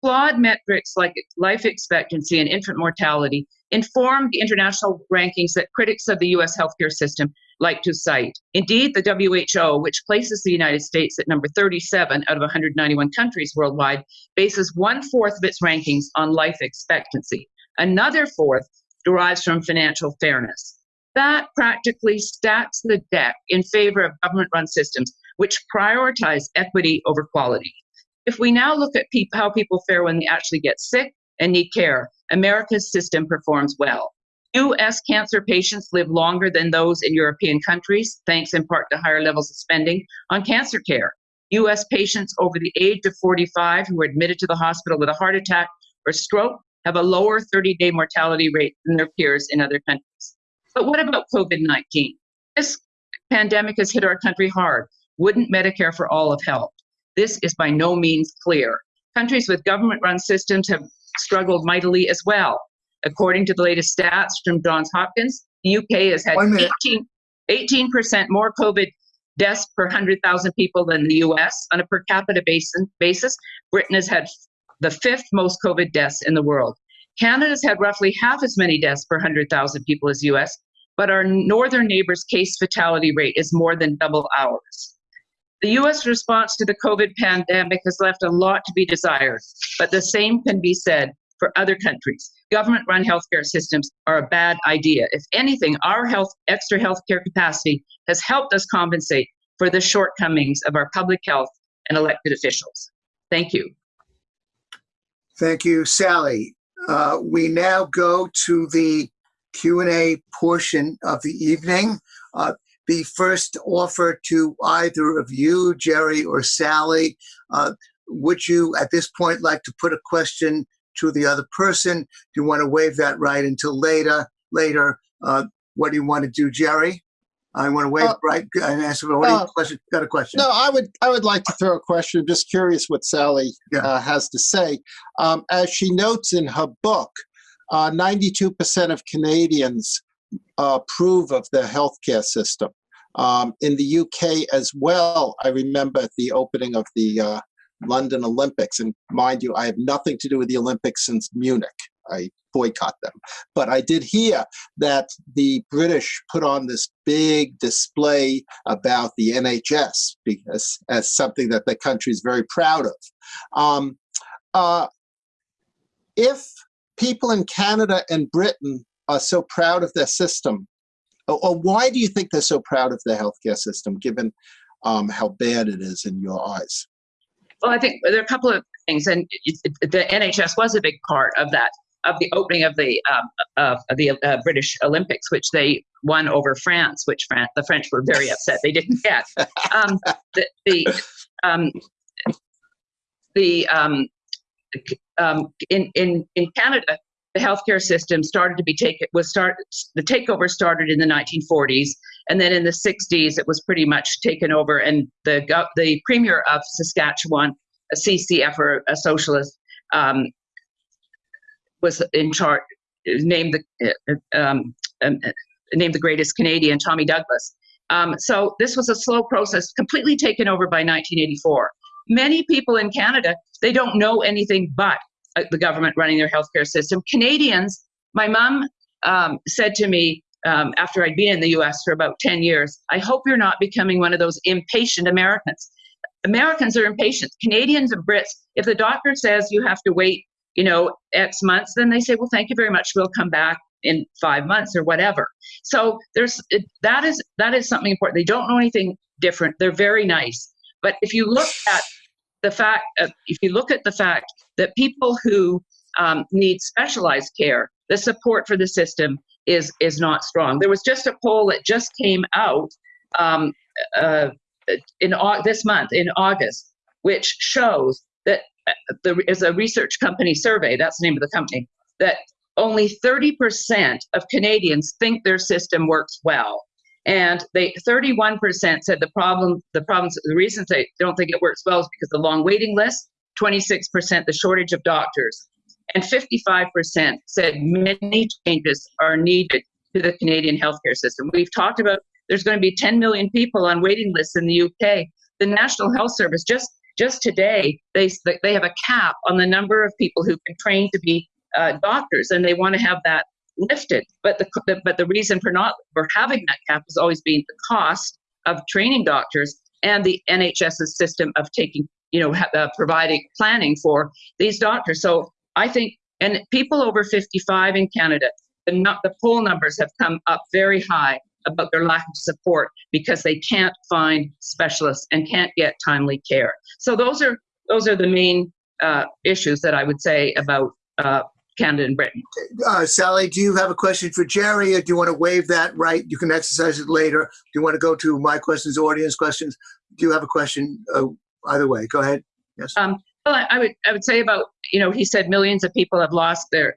Flawed metrics like life expectancy and infant mortality inform the international rankings that critics of the US healthcare system like to cite. Indeed, the WHO, which places the United States at number 37 out of 191 countries worldwide, bases one fourth of its rankings on life expectancy. Another fourth derives from financial fairness. That practically stacks the deck in favor of government run systems, which prioritize equity over quality. If we now look at pe- how people fare when they actually get sick and need care, America's system performs well. U.S. cancer patients live longer than those in European countries, thanks in part to higher levels of spending on cancer care. U.S. patients over the age of 45 who are admitted to the hospital with a heart attack or stroke have a lower 30 day mortality rate than their peers in other countries. But what about COVID 19? This pandemic has hit our country hard. Wouldn't Medicare for all have helped? This is by no means clear. Countries with government run systems have struggled mightily as well. According to the latest stats from Johns Hopkins, the UK has had 18, percent more COVID deaths per 100,000 people than the US. On a per capita basis, Britain has had the fifth most COVID deaths in the world. Canada's had roughly half as many deaths per 100,000 people as US, but our northern neighbor's case fatality rate is more than double ours. The US response to the COVID pandemic has left a lot to be desired, but the same can be said for other countries. Government run healthcare systems are a bad idea. If anything, our health, extra healthcare capacity has helped us compensate for the shortcomings of our public health and elected officials. Thank you. Thank you, Sally. Uh, we now go to the Q&A portion of the evening. Uh, the first offer to either of you, Jerry or Sally, uh, would you at this point like to put a question to the other person? Do you want to waive that right until later? Later, uh, what do you want to do, Jerry? I want to waive uh, right and answer. What uh, question? Got a question? No, I would. I would like to throw a question. I'm just curious what Sally yeah. uh, has to say. Um, as she notes in her book, 92% uh, of Canadians approve of the healthcare system. Um, in the UK as well, I remember the opening of the uh, London Olympics. And mind you, I have nothing to do with the Olympics since Munich. I boycott them. But I did hear that the British put on this big display about the NHS because as something that the country is very proud of. Um, uh, if people in Canada and Britain are so proud of their system, or, why do you think they're so proud of their healthcare system, given um, how bad it is in your eyes? Well, I think there are a couple of things, and the NHS was a big part of that, of the opening of the um, of the uh, British Olympics, which they won over France, which France, the French were very upset they didn't get. Um, the the, um, the um, um, in in in Canada, the healthcare system started to be taken was start the takeover started in the 1940s and then in the 60s it was pretty much taken over and the the premier of Saskatchewan a CCF or a socialist um, was in charge, named the uh, um, um, named the greatest Canadian, Tommy Douglas. Um, so this was a slow process, completely taken over by 1984. Many people in Canada they don't know anything but the government running their healthcare system. Canadians, my mom um, said to me um, after I'd been in the U.S. for about 10 years, I hope you're not becoming one of those impatient Americans. Americans are impatient. Canadians and Brits, if the doctor says you have to wait, you know, X months, then they say, well, thank you very much. We'll come back in five months or whatever. So there's that is that is something important. They don't know anything different. They're very nice. But if you look at the fact, uh, if you look at the fact that people who um, need specialized care, the support for the system is is not strong. There was just a poll that just came out um, uh, in this month in August, which shows that uh, there is a research company survey. That's the name of the company that only 30% of Canadians think their system works well. And they 31% said the problem, the problems, the reasons they don't think it works well is because the long waiting list, 26% the shortage of doctors, and 55% said many changes are needed to the Canadian healthcare system. We've talked about there's going to be 10 million people on waiting lists in the UK. The National Health Service just just today they they have a cap on the number of people who can train to be uh, doctors, and they want to have that lifted. But the, the but the reason for not for having that cap has always been the cost of training doctors and the NHS's system of taking you know uh, providing planning for these doctors. So I think and people over 55 in Canada, the, not, the poll numbers have come up very high about their lack of support because they can't find specialists and can't get timely care. So those are those are the main uh, issues that I would say about uh, Canada and Britain. Uh, Sally, do you have a question for Jerry, or do you want to waive that right? You can exercise it later. Do you want to go to my questions, audience questions? Do you have a question? Uh, either way, go ahead. Yes. Um, well, I, I would I would say about you know he said millions of people have lost their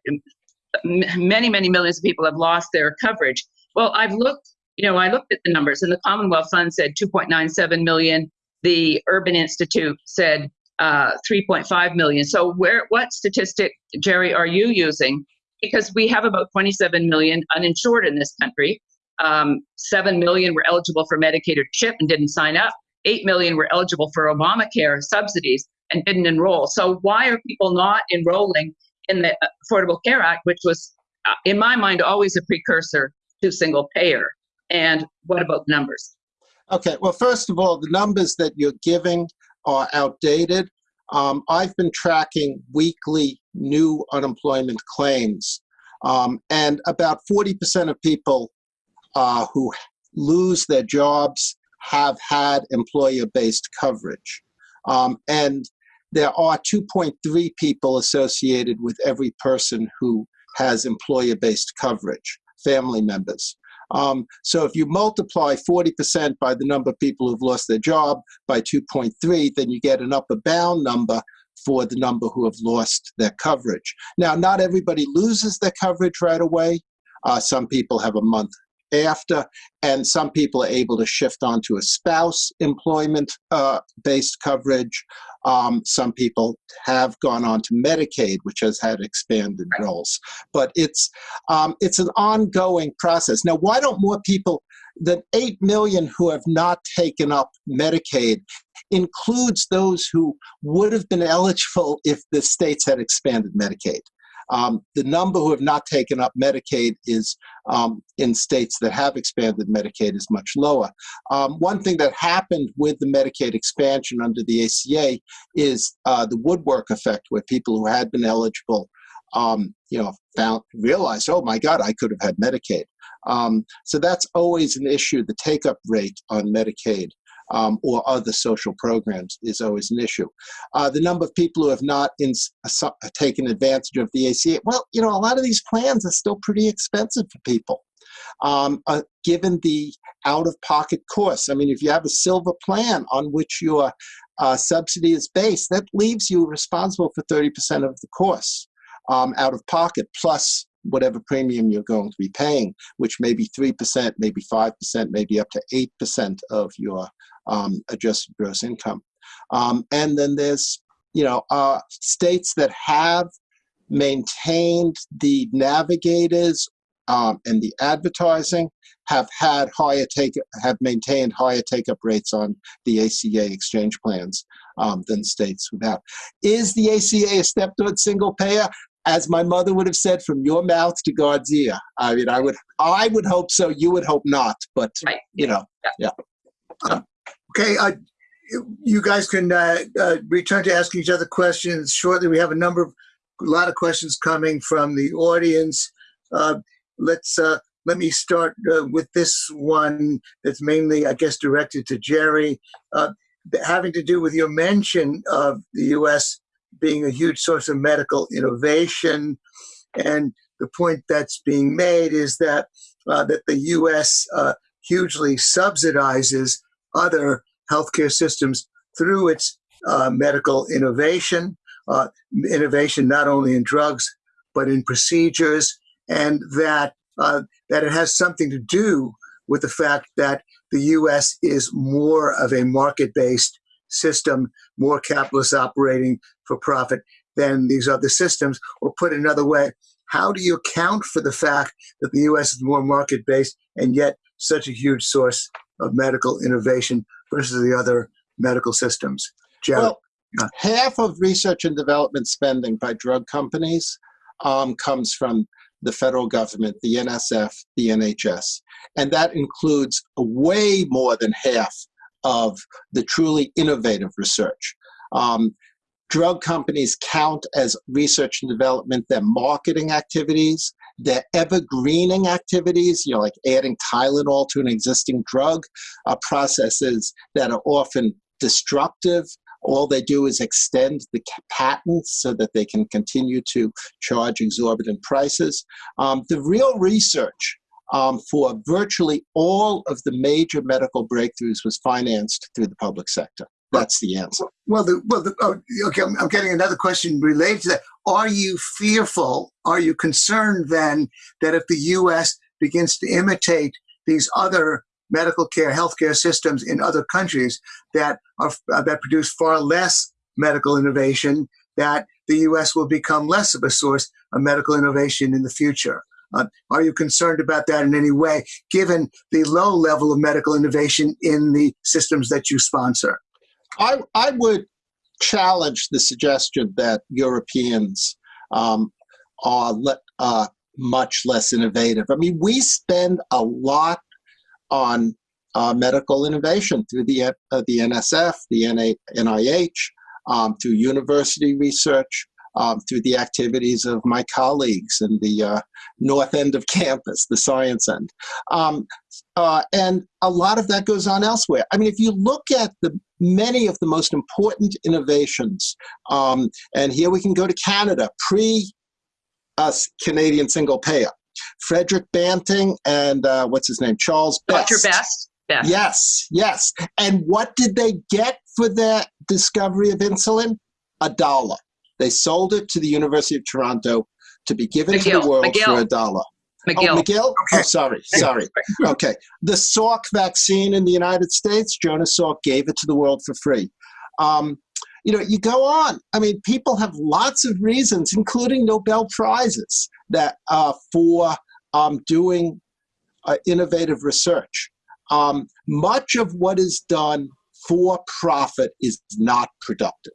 many many millions of people have lost their coverage. Well, I've looked you know I looked at the numbers, and the Commonwealth Fund said 2.97 million. The Urban Institute said uh, 3.5 million. So where what statistic, Jerry, are you using? Because we have about 27 million uninsured in this country. Um, 7 million were eligible for Medicaid or CHIP and didn't sign up. 8 million were eligible for Obamacare subsidies and didn't enroll. So why are people not enrolling in the Affordable Care Act, which was, uh, in my mind, always a precursor to single payer? And what about the numbers? Okay, well, first of all, the numbers that you're giving are outdated. Um, I've been tracking weekly new unemployment claims, um, and about 40% of people uh, who lose their jobs have had employer-based coverage. Um, and there are 2.3 people associated with every person who has employer-based coverage, family members. Um, so if you multiply 40% by the number of people who've lost their job by 2.3, then you get an upper bound number for the number who have lost their coverage. Now, not everybody loses their coverage right away. Uh, some people have a month after, and some people are able to shift onto a spouse employment uh, based coverage. Um, some people have gone on to Medicaid, which has had expanded roles. But it's um, it's an ongoing process. Now, why don't more people? The 8 million who have not taken up Medicaid includes those who would have been eligible if the states had expanded Medicaid. Um, the number who have not taken up Medicaid is um, in states that have expanded Medicaid is much lower. Um, one thing that happened with the Medicaid expansion under the ACA is uh, the woodwork effect, where people who had been eligible, um, you know, found realized, oh my God, I could have had Medicaid. Um, so that's always an issue. The take-up rate on Medicaid um, or other social programs is always an issue. Uh, the number of people who have not in, uh, taken advantage of the ACA, well, you know, a lot of these plans are still pretty expensive for people. Um, uh, given the out-of-pocket costs. I mean, if you have a silver plan on which your uh, subsidy is based, that leaves you responsible for 30% of the costs um, out of pocket, plus whatever premium you're going to be paying, which may be 3%, maybe 5%, maybe up to 8% of your um, adjusted gross income. Um, and then there's you know, uh, states that have maintained the navigators um, and the advertising have had higher take have maintained higher take up rates on the ACA exchange plans um, than states without. Is the ACA a step towards single payer? As my mother would have said, from your mouth to God's ear. I mean, I would, I would hope so. You would hope not, but Right. you know, yeah. Okay, uh, you guys can uh, uh, return to asking each other questions shortly. We have a number of, a lot of questions coming from the audience. Uh, let's uh, let me start uh, with this one that's mainly, I guess, directed to Jerry, having to do with your mention of the U.S. being a huge source of medical innovation, and the point that's being made is that that the U.S. Hugely subsidizes other healthcare systems through its uh, medical innovation, uh, innovation not only in drugs but in procedures, and that uh, that it has something to do with the fact that the U.S. is more of a market-based system, more capitalist operating for profit than these other systems. Or put another way, how do you account for the fact that the U.S. is more market-based and yet such a huge source of medical innovation versus the other medical systems? Jared. Well, Yeah. half of research and development spending by drug companies um, comes from the federal government, the NSF, the NHS. And that includes way more than half of the truly innovative research. Um, drug companies count as research and development their marketing activities, their evergreening activities, you know, like adding Tylenol to an existing drug, are processes that are often destructive. All they do is extend the patents so that they can continue to charge exorbitant prices. Um, the real research um, for virtually all of the major medical breakthroughs was financed through the public sector. That's the answer. Well, the, well, the, oh, okay. I'm, I'm getting another question related to that. Are you fearful? Are you concerned then that if the U.S. begins to imitate these other medical care, healthcare systems in other countries that are uh, that produce far less medical innovation, that the U.S. will become less of a source of medical innovation in the future? Uh, are you concerned about that in any way, given the low level of medical innovation in the systems that you sponsor? I, I would challenge the suggestion that Europeans um, are le- uh, much less innovative. I mean, we spend a lot on uh, medical innovation through the, uh, the NSF, the NA, NIH, um, through university research, um, through the activities of my colleagues in the uh, north end of campus, the science end. Um, uh, and a lot of that goes on elsewhere. I mean, if you look at the many of the most important innovations, um, and here we can go to Canada, pre us Canadian single payer. Frederick Banting and uh, what's his name? Charles Best. Dr. Best? Best. Yes, yes. And what did they get for their discovery of insulin? A dollar. They sold it to the University of Toronto to be given to the world McGill. for a dollar. McGill. Oh, McGill? Okay. Oh, sorry, sorry. Okay. The Salk vaccine in the United States, Jonas Salk gave it to the world for free. Um, you know, you go on. I mean, people have lots of reasons, including Nobel Prizes, that uh, for um, doing uh, innovative research. Um, much of what is done for profit is not productive.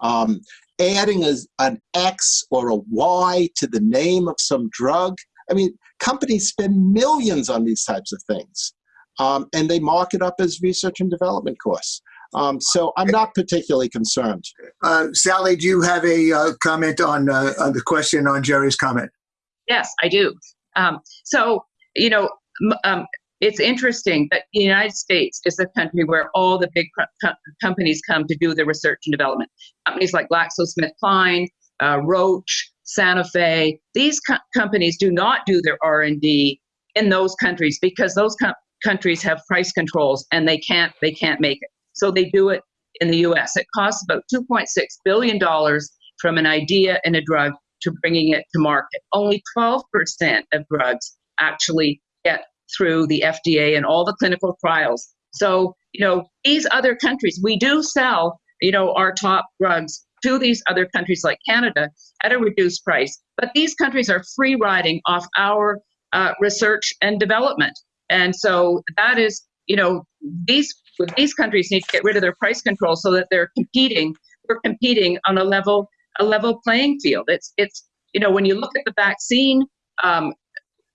Um, adding a, an X or a Y to the name of some drug. I mean, companies spend millions on these types of things, um, and they mark it up as research and development costs. Um, so I'm not particularly concerned. Uh, Sally, do you have a uh, comment on, uh, on the question on Jerry's comment? Yes, I do. Um, so, you know, m- um, it's interesting that the United States is the country where all the big co- co- companies come to do their research and development. Companies like GlaxoSmithKline, uh, Roche, Sanofi. These co- companies do not do their R&D in those countries because those co- countries have price controls and they can't they can't make it. So they do it in the U.S. It costs about 2.6 billion dollars from an idea in a drug to bringing it to market. Only 12% of drugs actually get through the FDA and all the clinical trials. So, you know, these other countries, we do sell you know, our top drugs to these other countries like Canada at a reduced price. But these countries are free riding off our uh, research and development. And so that is, you know, these these countries need to get rid of their price control so that they're competing. We're competing on a level a level playing field. It's it's you know when you look at the vaccine um,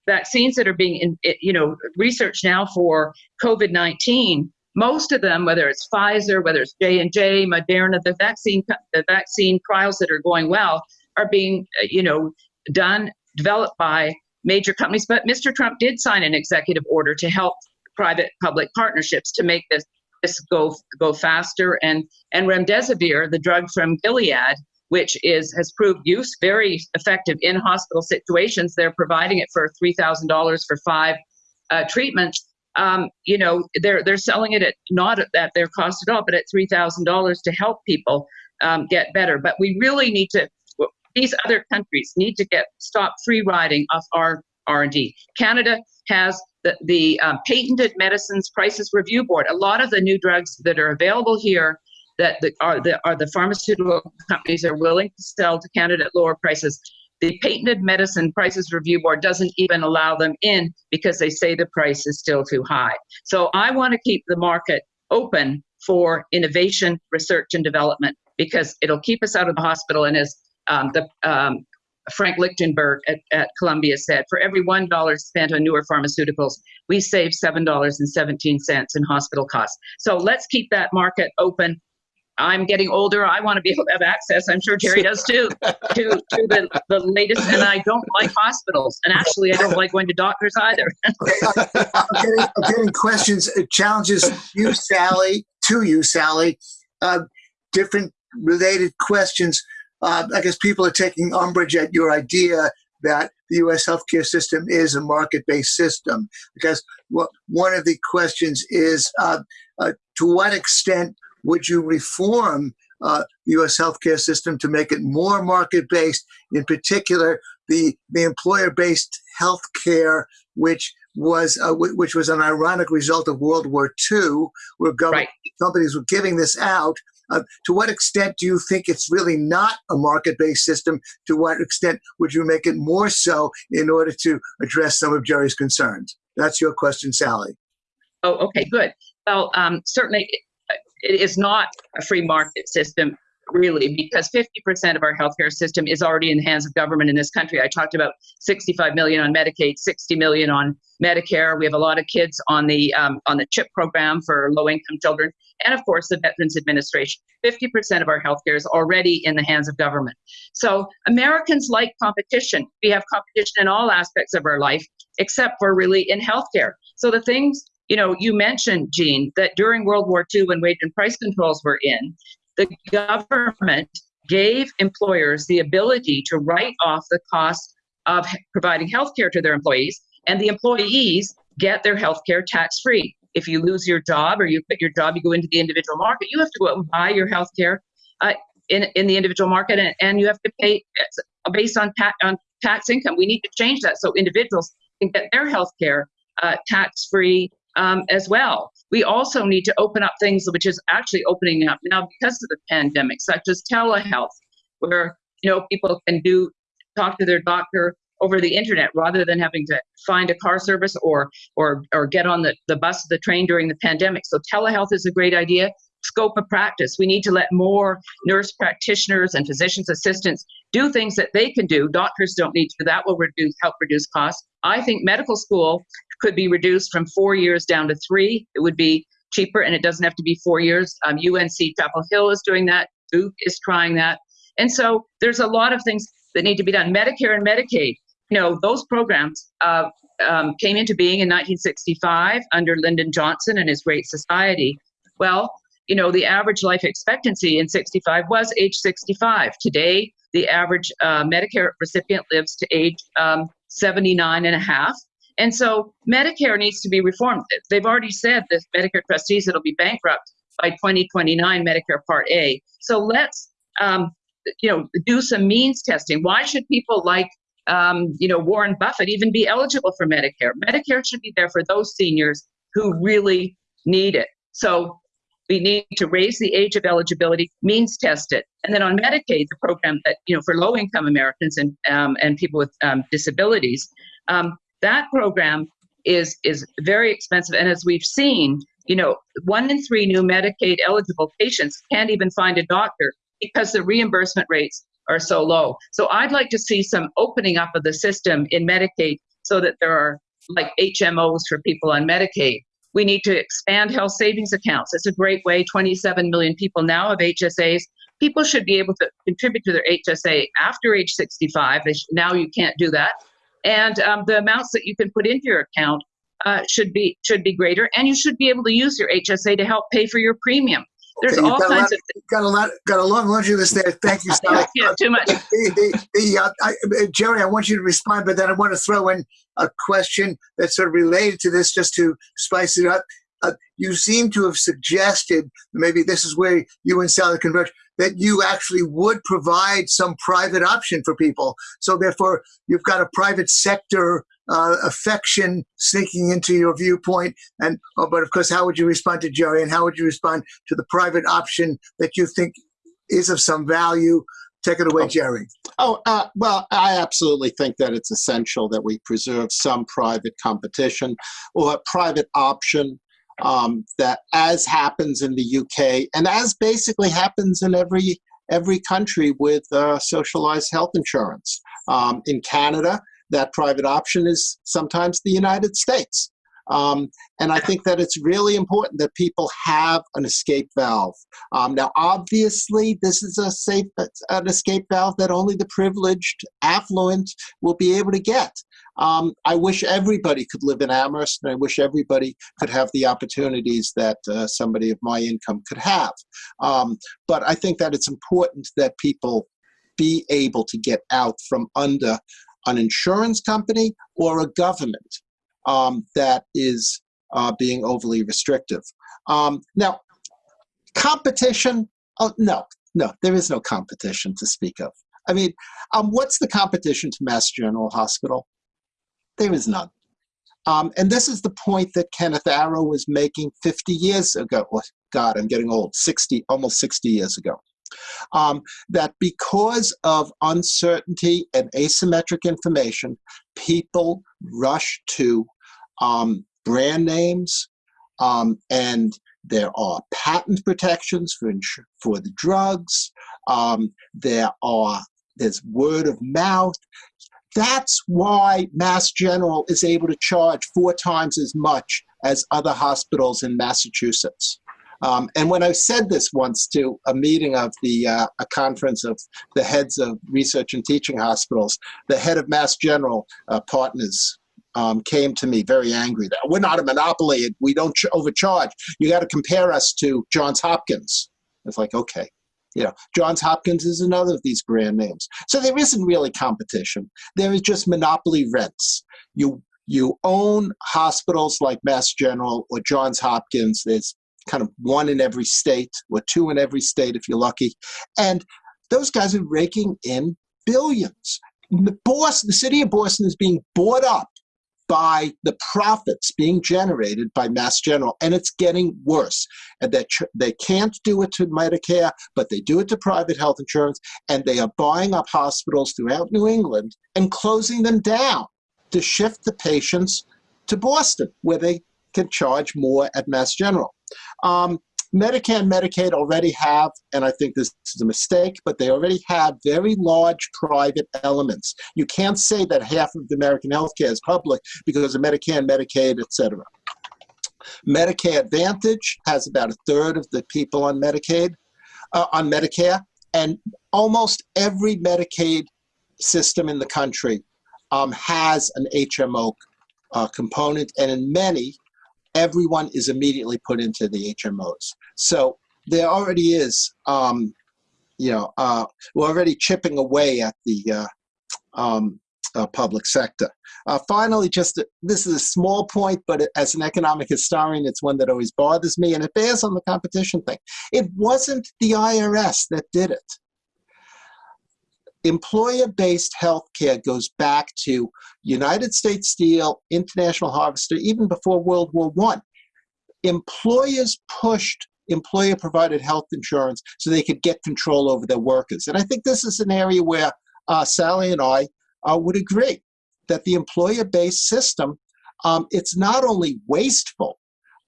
vaccines that are being in, you know researched now for COVID nineteen most of them, whether it's Pfizer, whether it's J and J, Moderna, the vaccine the vaccine trials that are going well are being uh, you know done developed by major companies. But Mr. Trump did sign an executive order to help private public partnerships to make this this go go faster. And and remdesivir, the drug from Gilead, which is has proved use very effective in hospital situations. They're providing it for three thousand dollars for five uh, treatments um, you know, they're they're selling it at not at their cost at all, but at three thousand dollars to help people um, get better. But we really need to. These other countries need to get stop free riding off our R and D. Canada has the the um, Patented Medicines Prices Review Board. A lot of the new drugs that are available here that the, are the are the pharmaceutical companies are willing to sell to Canada at lower prices the Patented Medicine Prices Review Board doesn't even allow them in because they say the price is still too high. So I want to keep the market open for innovation, research, and development because it'll keep us out of the hospital. And as um, the um, Frank Lichtenberg at, at Columbia said, for every one dollar spent on newer pharmaceuticals, we save seven dollars and seventeen cents in hospital costs. So let's keep that market open. I'm getting older. I want to be able to have access. I'm sure Jerry does too, to, to the, the latest. And I don't like hospitals. And actually, I don't like going to doctors either. I'm, getting, I'm, getting, questions, uh, challenges you, Sally, to you, Sally. Uh, different related questions. Uh, I guess people are taking umbrage at your idea that the U.S. healthcare system is a market-based system. Because what, one of the questions is, uh, uh to what extent would you reform uh, the U.S. healthcare system to make it more market-based, in particular the, the employer-based healthcare, which was uh, which was an ironic result of World War II, where government right. companies were giving this out. Uh, to what extent do you think it's really not a market-based system? To what extent would you make it more so in order to address some of Jerry's concerns? That's your question, Sally. Oh, okay, good. Well, um, certainly it is not a free market system really because 50% of our healthcare system is already in the hands of government in this country. I talked about 65 million on medicaid 60 million on medicare. We have a lot of kids on the um, on the chip program for low income children and of course the veterans administration. 50% of our healthcare is already in the hands of government. So americans like competition. We have competition in all aspects of our life except for really in healthcare. So the things you know, you mentioned, Jean, that during World War II, when wage and price controls were in, the government gave employers the ability to write off the cost of providing health care to their employees, and the employees get their health care tax free. If you lose your job or you quit your job, you go into the individual market, you have to go out and buy your health care uh, in, in the individual market, and, and you have to pay uh, based on, ta- on tax income. We need to change that so individuals can get their health care uh, tax free um, as well. We also need to open up things which is actually opening up now because of the pandemic, such as telehealth, where you know people can do talk to their doctor over the internet rather than having to find a car service or or or get on the, the bus the train during the pandemic. So telehealth is a great idea. Scope of practice. We need to let more nurse practitioners and physicians assistants do things that they can do. Doctors don't need to. That will reduce help reduce costs. I think medical school could be reduced from four years down to three. It would be cheaper and it doesn't have to be four years. Um, UNC Chapel Hill is doing that. Duke is trying that. And so there's a lot of things that need to be done. Medicare and Medicaid, you know, those programs uh, um, came into being in 1965 under Lyndon Johnson and his Great Society. Well, you know, the average life expectancy in 65 was age 65. Today, the average uh, Medicare recipient lives to age um, 79 and a half. And so Medicare needs to be reformed. They've already said that Medicare trustees it'll be bankrupt by 2029 Medicare Part A. So let's um, you know do some means testing. Why should people like um, you know Warren Buffett even be eligible for Medicare? Medicare should be there for those seniors who really need it. So We need to raise the age of eligibility, means test it, and then on Medicaid, the program that you know for low-income Americans and um, and people with um, disabilities, um, that program is is very expensive. And as we've seen, you know, one in three new Medicaid eligible patients can't even find a doctor because the reimbursement rates are so low. So I'd like to see some opening up of the system in Medicaid so that there are like HMOs for people on Medicaid we need to expand health savings accounts. It's a great way. 27 million people now have HSAs. People should be able to contribute to their HSA after age 65. Now you can't do that. And um, the amounts that you can put into your account uh, should be should be greater, and you should be able to use your HSA to help pay for your premium. There's okay, all kinds lot, of got a lot, got a long laundry list there. Thank you, Sally. yeah, too much. The, the, the, uh, I, uh, Jerry, I want you to respond, but then I want to throw in a question that's sort of related to this, just to spice it up. Uh, you seem to have suggested maybe this is where you and Sally converge that you actually would provide some private option for people. So therefore, you've got a private sector uh, affection sneaking into your viewpoint. And oh, but of course, how would you respond to Jerry? And how would you respond to the private option that you think is of some value? Take it away, oh. Jerry. Oh, uh, well, I absolutely think that it's essential that we preserve some private competition or a private option um, that as happens in the UK and as basically happens in every every country with uh, socialized health insurance. Um, in Canada, that private option is sometimes the United States. Um, and I think that it's really important that people have an escape valve. Um, now, obviously, this is a safe an escape valve that only the privileged, affluent will be able to get. Um, I wish everybody could live in Amherst, and I wish everybody could have the opportunities that uh, somebody of my income could have. Um, but I think that it's important that people be able to get out from under an insurance company or a government um, that is uh, being overly restrictive. Um, now, competition, oh, no, no, there is no competition to speak of. I mean, um, what's the competition to Mass General Hospital? There is none. Um, and this is the point that Kenneth Arrow was making 50 years ago. Oh, God, I'm getting old, 60, almost 60 years ago. Um, that because of uncertainty and asymmetric information, people rush to um, brand names um, and there are patent protections for, for the drugs. Um, there are there's word of mouth. That's why Mass General is able to charge four times as much as other hospitals in Massachusetts. Um, and when I said this once to a meeting of the uh, a conference of the heads of research and teaching hospitals, the head of Mass General uh, Partners um, came to me very angry that we're not a monopoly, we don't overcharge. You got to compare us to Johns Hopkins. It's like okay, you know, Johns Hopkins is another of these brand names. So there isn't really competition. There is just monopoly rents. You you own hospitals like Mass General or Johns Hopkins. There's kind of one in every state or two in every state if you're lucky. And those guys are raking in billions. Boston, the city of Boston is being bought up by the profits being generated by Mass General, and it's getting worse. And that they can't do it to Medicare, but they do it to private health insurance, and they are buying up hospitals throughout New England and closing them down to shift the patients to Boston, where they can charge more at Mass General. Um, Medicare and Medicaid already have, and I think this is a mistake, but they already have very large private elements. You can't say that half of the American healthcare is public because of Medicare and Medicaid, et cetera. Medicare Advantage has about a third of the people on Medicaid, uh, on Medicare, and almost every Medicaid system in the country um, has an HMO uh, component, and in many, everyone is immediately put into the HMOs. So there already is, um, you know, uh, we're already chipping away at the uh, um, uh, public sector. Uh, finally, just a, this is a small point, but as an economic historian, it's one that always bothers me, and it bears on the competition thing. It wasn't the IRS that did it. Employer-based healthcare goes back to United States Steel, International Harvester, even before World War I. Employers pushed employer provided health insurance so they could get control over their workers. And I think this is an area where uh, Sally and I uh, would agree that the employer based system, um, it's not only wasteful,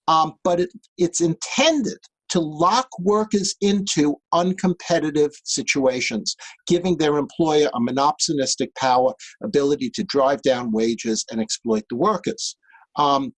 um, but it, it's intended to lock workers into uncompetitive situations, giving their employer a monopsonistic power, ability to drive down wages and exploit the workers. Um,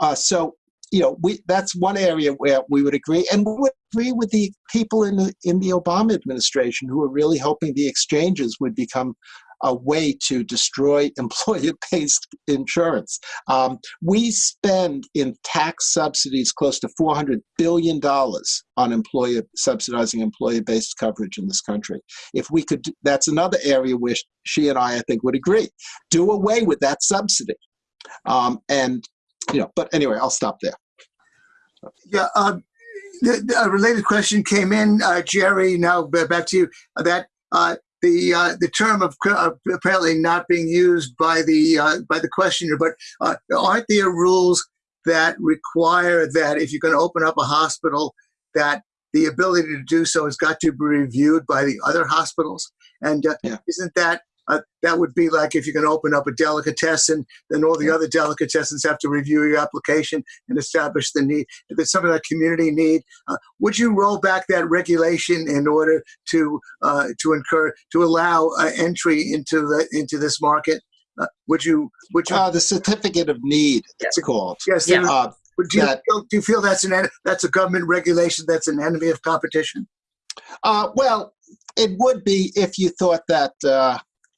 uh, so, you know, we, that's one area where we would agree, and we would agree with the people in the in the Obama administration who are really hoping the exchanges would become a way to destroy employer-based insurance. Um, we spend in tax subsidies close to $400 billion on employer subsidizing employer-based coverage in this country. If we could, that's another area where she and I, I think, would agree. Do away with that subsidy. Um, and, you know, but anyway, I'll stop there. Yeah, um, the, a related question came in, uh, Jerry. Now back to you. That uh, the uh, the term of uh, apparently not being used by the uh, by the questioner, but uh, aren't there rules that require that if you're going to open up a hospital, that the ability to do so has got to be reviewed by the other hospitals? And uh, yeah. isn't that uh, that would be like if you're going to open up a delicatessen, then all the other delicatessens have to review your application and establish the need. If it's something like community need, uh, would you roll back that regulation in order to uh, to incur to allow uh, entry into the into this market? Uh, would you would you uh, the certificate of need? It's called yes. Yeah. do, you that, feel, do you feel that's an that's a government regulation that's an enemy of competition? well, it would be if you thought that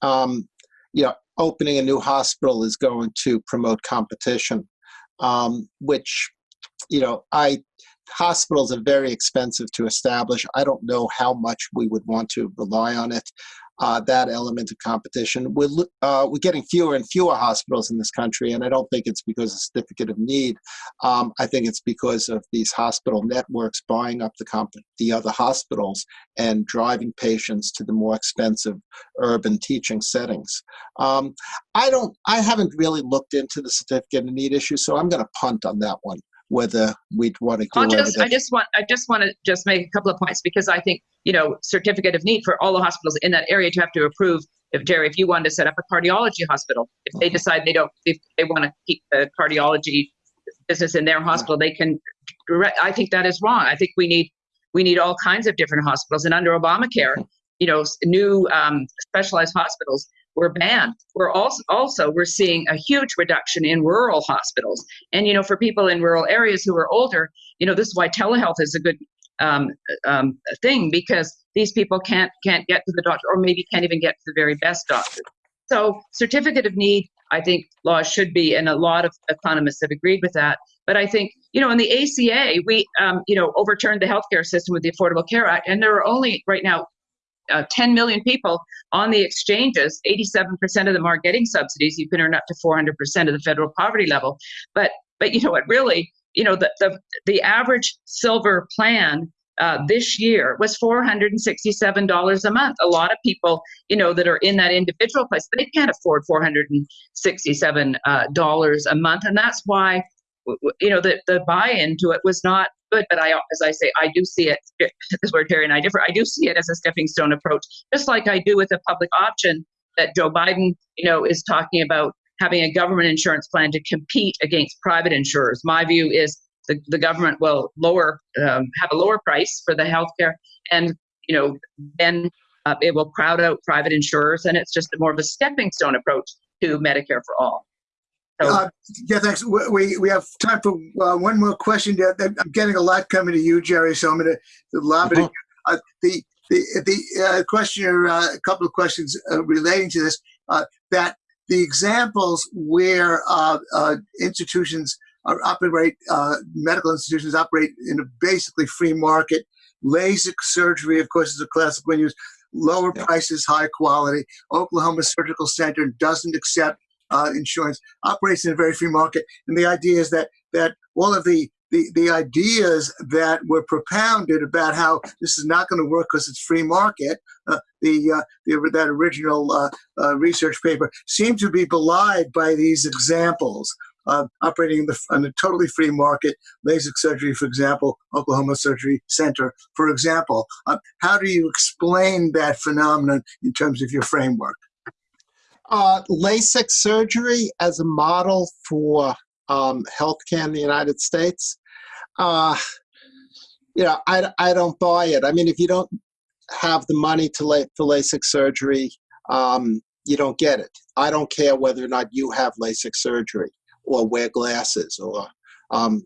um, you know, opening a new hospital is going to promote competition, um, which, you know, I hospitals are very expensive to establish. I don't know how much we would want to rely on it uh, that element of competition. We're, uh, we're getting fewer and fewer hospitals in this country, and I don't think it's because of certificate of need. Um, I think it's because of these hospital networks buying up the, the other hospitals and driving patients to the more expensive urban teaching settings. Um, I don't. I haven't really looked into the certificate of need issue, so I'm going to punt on that one whether we'd want to go just, I just want I just want to just make a couple of points because I think you know certificate of need for all the hospitals in that area to have to approve. If Jerry, if you wanted to set up a cardiology hospital, if they decide they don't, if they want to keep the cardiology business in their hospital, they can. Direct, I think that is wrong. I think we need we need all kinds of different hospitals, and under Obamacare, you know, new um, specialized hospitals were banned. We're also also we're seeing a huge reduction in rural hospitals. And you know, for people in rural areas who are older, you know, this is why telehealth is a good um, um, thing because these people can't can't get to the doctor or maybe can't even get to the very best doctor. So certificate of need, I think laws should be, and a lot of economists have agreed with that. But I think you know in the ACA we um, you know overturned the healthcare system with the Affordable Care Act, and there are only right now uh, 10 million people on the exchanges, 87% of them are getting subsidies. You can earn up to 400% of the federal poverty level. But, but you know what, really, you know, the, the, the average silver plan uh, this year was $467 a month. A lot of people, you know, that are in that individual place, they can't afford $467 uh, a month. And that's why, you know, the, the buy-in to it was not good. But I, as I say, I do see it. This is where Terry and I differ. I do see it as a stepping stone approach, just like I do with a public option that Joe Biden, you know, is talking about having a government insurance plan to compete against private insurers. My view is the, the government will lower, um, have a lower price for the healthcare, and you know, then uh, it will crowd out private insurers, and it's just more of a stepping stone approach to Medicare for all. Uh, yeah, thanks. We, we have time for uh, one more question. I'm getting a lot coming to you, Jerry, so I'm going to lob it. Uh, the the, the uh, questioner, uh, a couple of questions uh, relating to this, that the examples where institutions are operate, medical institutions operate in a basically free market, LASIK surgery, of course, is a classic one used, lower yeah. prices, high quality. Oklahoma Surgical Center doesn't accept uh, insurance operates in a very free market. And the idea is that that all of the the, the ideas that were propounded about how this is not going to work because it's free market, uh, the, uh, the, that original uh, uh, research paper, seem to be belied by these examples. operating in, the, in a totally free market, LASIK surgery, for example, Oklahoma Surgery Center, for example. Uh, how do you explain that phenomenon in terms of your framework? Uh, LASIK surgery as a model for um, healthcare in the United States, uh, you know, I, I don't buy it. I mean, if you don't have the money to lay, for LASIK surgery, um, you don't get it. I don't care whether or not you have LASIK surgery or wear glasses or, um,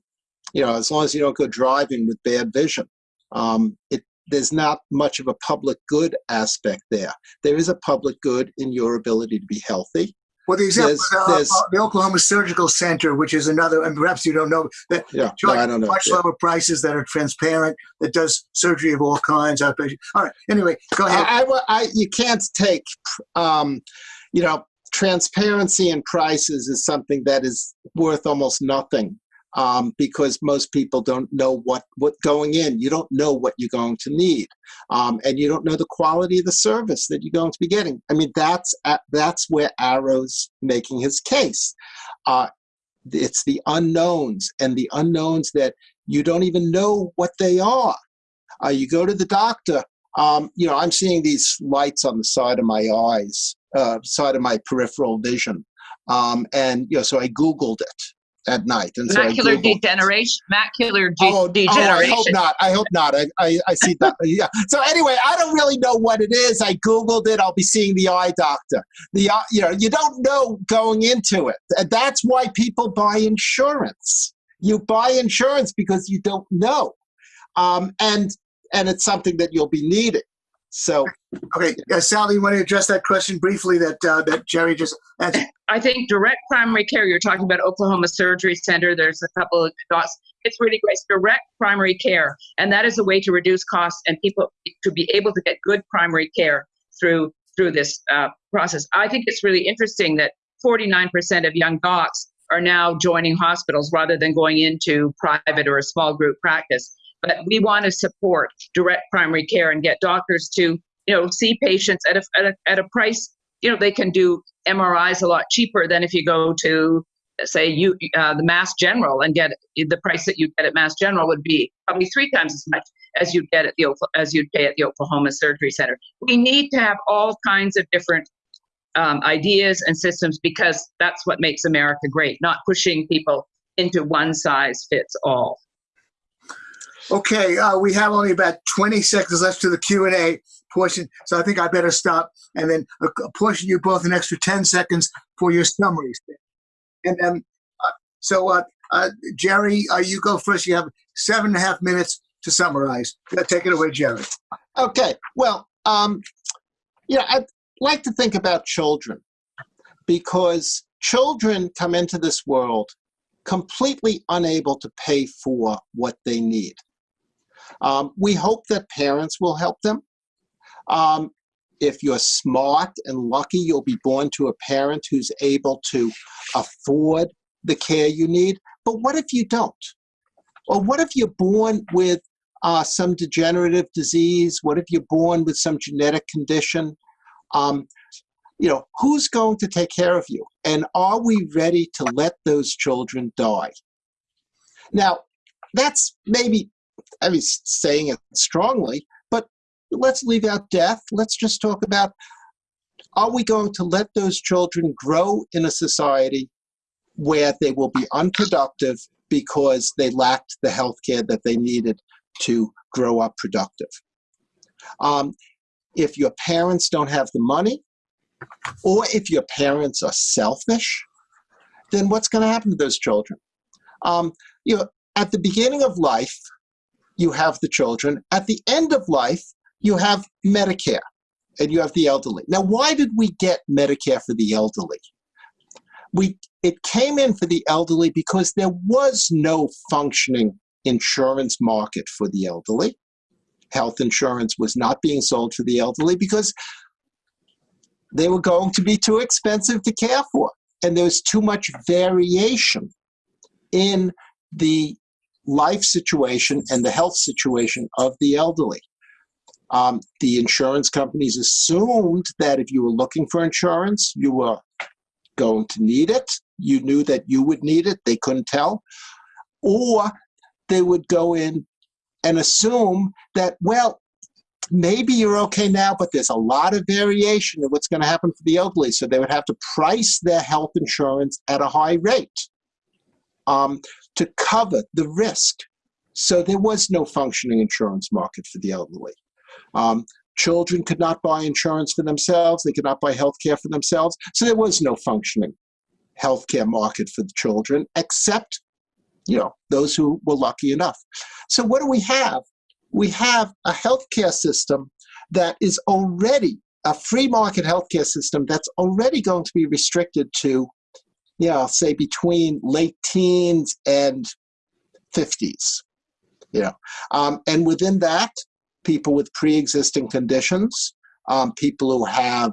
you know, as long as you don't go driving with bad vision. Um, it, there's not much of a public good aspect there. There is a public good in your ability to be healthy. Well, the example there's, uh, the Oklahoma Surgical Center, which is another, and perhaps you don't know, that yeah, no, I don't know. much yeah. lower prices that are transparent, that does surgery of all kinds, outpatient. All right. Anyway, go ahead. I, I, I you can't take, um, you know, transparency in prices is something that is worth almost nothing um, because most people don't know what what going in. You don't know what you're going to need, um, and you don't know the quality of the service that you're going to be getting. I mean, that's at, that's where Arrow's making his case. Uh, it's the unknowns and the unknowns that you don't even know what they are. Uh, you go to the doctor. Um, you know, I'm seeing these lights on the side of my eyes, uh, side of my peripheral vision, um, and you know, so I Googled it at night. And so macular degeneration. Macular oh, degeneration. Oh, I hope not. I hope not. I, I, I see that. yeah. So anyway, I don't really know what it is. I googled it. I'll be seeing the eye doctor. The uh, you know you don't know going into it. And that's why people buy insurance. You buy insurance because you don't know, um, and and it's something that you'll be needing. So, okay, uh, Sally, you want to address that question briefly that uh, that Jerry just answered? I think direct primary care. You're talking about Oklahoma Surgery Center. There's a couple of dots. It's really great. It's direct primary care, and that is a way to reduce costs and people to be able to get good primary care through through this uh, process. I think it's really interesting that 49% of young docs are now joining hospitals rather than going into private or a small group practice but we want to support direct primary care and get doctors to you know see patients at a, at a, at a price you know they can do mris a lot cheaper than if you go to say you uh, the mass general and get the price that you get at mass general would be probably three times as much as you'd get at the as you'd pay at the oklahoma surgery center. We need to have all kinds of different um, ideas and systems because that's what makes america great not pushing people into one size fits all. Okay, uh, we have only about 20 seconds left to the Q&A portion, so I think I better stop and then portion you both an extra 10 seconds for your summaries. And then, uh, so uh, uh, Jerry, uh, you go first. You have seven and a half minutes to summarize. Take it away, Jerry. Okay, well, um, you know, I'd like to think about children because children come into this world completely unable to pay for what they need. Um, we hope that parents will help them. Um, if you're smart and lucky, you'll be born to a parent who's able to afford the care you need. But what if you don't? Or what if you're born with uh, some degenerative disease? What if you're born with some genetic condition? Um, you know, who's going to take care of you? And are we ready to let those children die? Now, that's maybe I mean, saying it strongly, let's leave out death. Let's just talk about are we going to let those children grow in a society where they will be unproductive because they lacked the health care that they needed to grow up productive? Um, if your parents don't have the money, or if your parents are selfish, then what's going to happen to those children? Um, you know, at the beginning of life, you have the children. At the end of life, you have Medicare and you have the elderly. Now, why did we get Medicare for the elderly? We, it came in for the elderly because there was no functioning insurance market for the elderly. Health insurance was not being sold for the elderly because they were going to be too expensive to care for. And there was too much variation in the life situation and the health situation of the elderly. Um, the insurance companies assumed that if you were looking for insurance, you were going to need it. you knew that you would need it, they couldn't tell. Or they would go in and assume that, well, maybe you're okay now, but there's a lot of variation in what's going to happen for the elderly. So they would have to price their health insurance at a high rate um, to cover the risk. So there was no functioning insurance market for the elderly. Um, children could not buy insurance for themselves. They could not buy health care for themselves. So there was no functioning healthcare market for the children, except, you know, those who were lucky enough. So what do we have? We have a healthcare system that is already a free market healthcare system that's already going to be restricted to, you know, say between late teens and 50s. You know, um, and within that, people with pre-existing conditions, um, people who have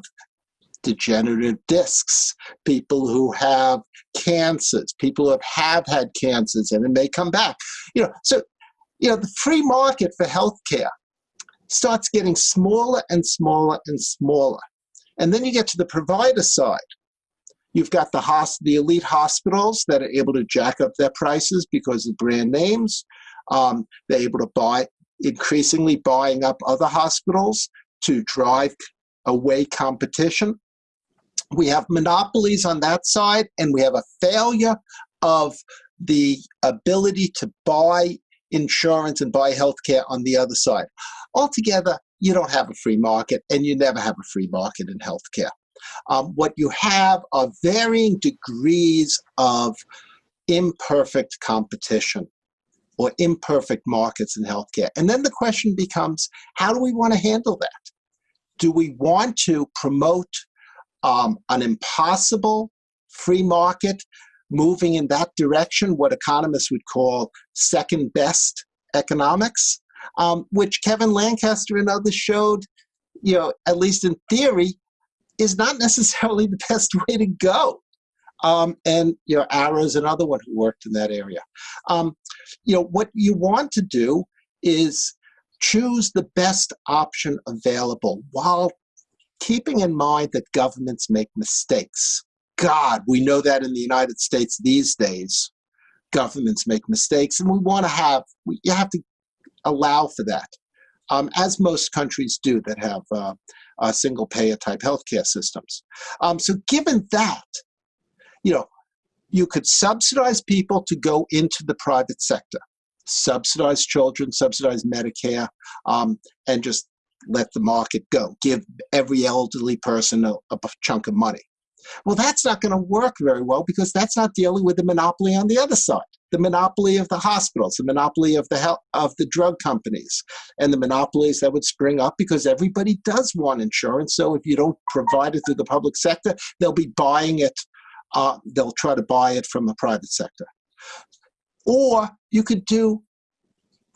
degenerative discs, people who have cancers, people who have, have had cancers and it may come back. You know, so you know the free market for healthcare starts getting smaller and smaller and smaller. And then you get to the provider side. You've got the, the elite hospitals that are able to jack up their prices because of brand names. Um, they're able to buy, increasingly buying up other hospitals to drive away competition. We have monopolies on that side, and we have a failure of the ability to buy insurance and buy healthcare on the other side. Altogether, you don't have a free market, and you never have a free market in healthcare. Um, what you have are varying degrees of imperfect competition or imperfect markets in healthcare. And then the question becomes, how do we want to handle that? Do we want to promote um, an impossible free market moving in that direction, what economists would call second best economics, um, which Kelvin Lancaster and others showed, you know, at least in theory, is not necessarily the best way to go um, and you know Arrows, another one who worked in that area. Um, you know what you want to do is choose the best option available while keeping in mind that governments make mistakes. God, we know that in the United States these days, governments make mistakes, and we want to have we, you have to allow for that, um, as most countries do that have uh, uh, single payer type healthcare systems. Um, so, given that, you know, you could subsidize people to go into the private sector, subsidize children, subsidize Medicare, um, and just let the market go. Give every elderly person a, a chunk of money. Well, that's not going to work very well because that's not dealing with the monopoly on the other side. The monopoly of the hospitals, the monopoly of the health, of the drug companies, and the monopolies that would spring up because everybody does want insurance. So if you don't provide it through the public sector, they'll be buying it uh, they'll try to buy it from the private sector. Or you could do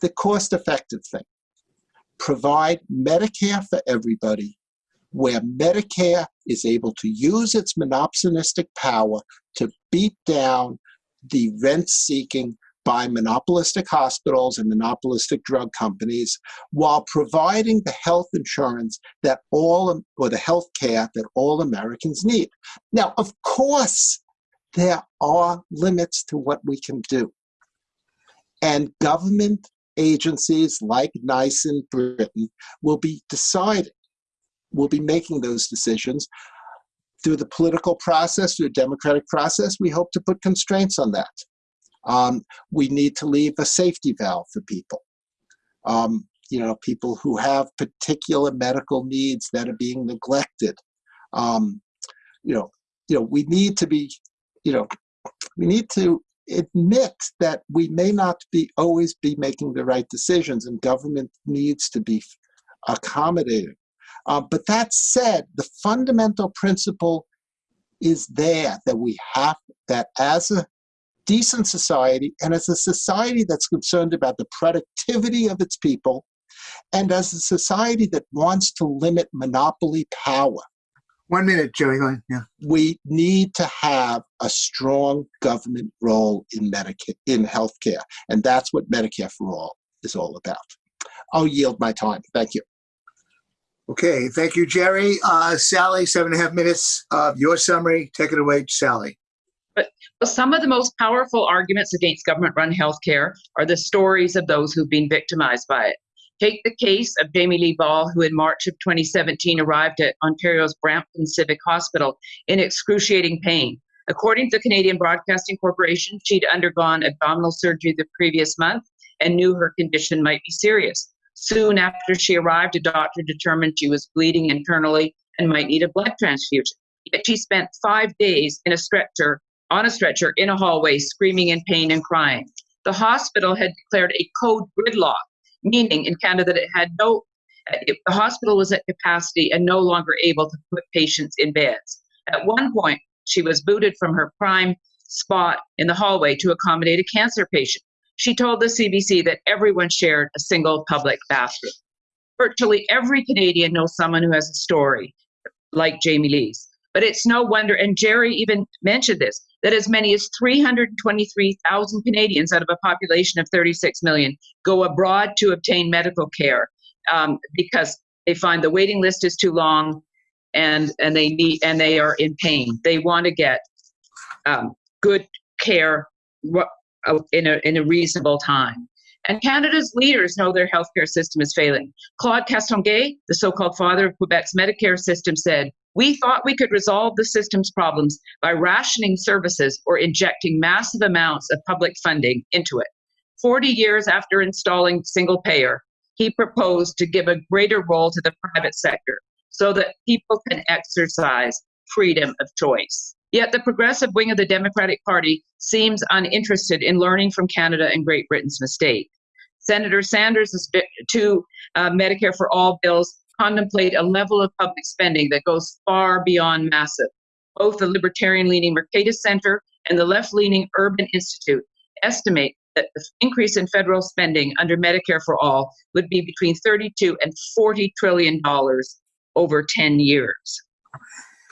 the cost effective thing provide Medicare for everybody, where Medicare is able to use its monopsonistic power to beat down the rent seeking by monopolistic hospitals and monopolistic drug companies while providing the health insurance that all, or the health care that all Americans need. Now, of course, there are limits to what we can do. And government agencies like NICE in Britain will be deciding, will be making those decisions through the political process, through the democratic process. We hope to put constraints on that. Um, we need to leave a safety valve for people. Um, you know, people who have particular medical needs that are being neglected. Um, you know, you know, we need to be, you know, we need to admit that we may not be always be making the right decisions, and government needs to be accommodating. Uh, but that said, the fundamental principle is there that we have that as a decent society and as a society that's concerned about the productivity of its people and as a society that wants to limit monopoly power. One minute, Joey. Yeah. We need to have a strong government role in Medicare, in healthcare, and that's what Medicare for All is all about. I'll yield my time. Thank you. Okay, thank you, Jerry. Uh, Sally, seven and a half minutes of your summary. Take it away, Sally. But some of the most powerful arguments against government run healthcare are the stories of those who've been victimized by it. Take the case of Jamie Lee Ball, who in March of 2017 arrived at Ontario's Brampton Civic Hospital in excruciating pain. According to the Canadian Broadcasting Corporation, she'd undergone abdominal surgery the previous month and knew her condition might be serious. Soon after she arrived, a doctor determined she was bleeding internally and might need a blood transfusion. Yet she spent five days in a stretcher, on a stretcher in a hallway, screaming in pain and crying. The hospital had declared a code gridlock meaning in Canada that it had no, it, the hospital was at capacity and no longer able to put patients in beds. At one point, she was booted from her prime spot in the hallway to accommodate a cancer patient. She told the CBC that everyone shared a single public bathroom. Virtually every Canadian knows someone who has a story like Jamie Lee's. But it's no wonder, and Jerry even mentioned this, that as many as 323,000 Canadians out of a population of 36 million go abroad to obtain medical care um, because they find the waiting list is too long and and they need and they are in pain. They want to get um, good care uh, in a in a reasonable time. And Canada's leaders know their healthcare system is failing. Claude Castonguay, the so-called father of Quebec's Medicare system, said, we thought we could resolve the system's problems by rationing services or injecting massive amounts of public funding into it. 40 years after installing single payer, he proposed to give a greater role to the private sector so that people can exercise freedom of choice. Yet the progressive wing of the Democratic Party seems uninterested in learning from Canada and Great Britain's mistake. Senator Sanders' two uh, Medicare for All bills contemplate a level of public spending that goes far beyond massive. Both the libertarian leaning Mercatus Center and the left leaning Urban Institute estimate that the increase in federal spending under Medicare for All would be between 32 and 40 trillion dollars over 10 years.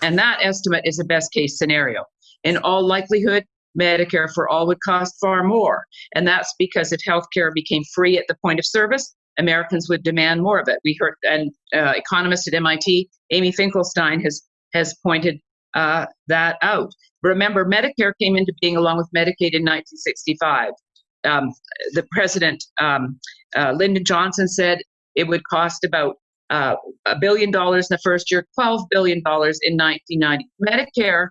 And that estimate is a best case scenario. In all likelihood, Medicare for all would cost far more. And that's because if healthcare became free at the point of service, Americans would demand more of it. We heard, and uh, economist at MIT, Amy Finkelstein, has has pointed uh, that out. Remember, Medicare came into being along with Medicaid in 1965. Um, the president, um, uh, Lyndon Johnson, said it would cost about uh, a billion dollars in the first year, $12 billion in 1990. Medicare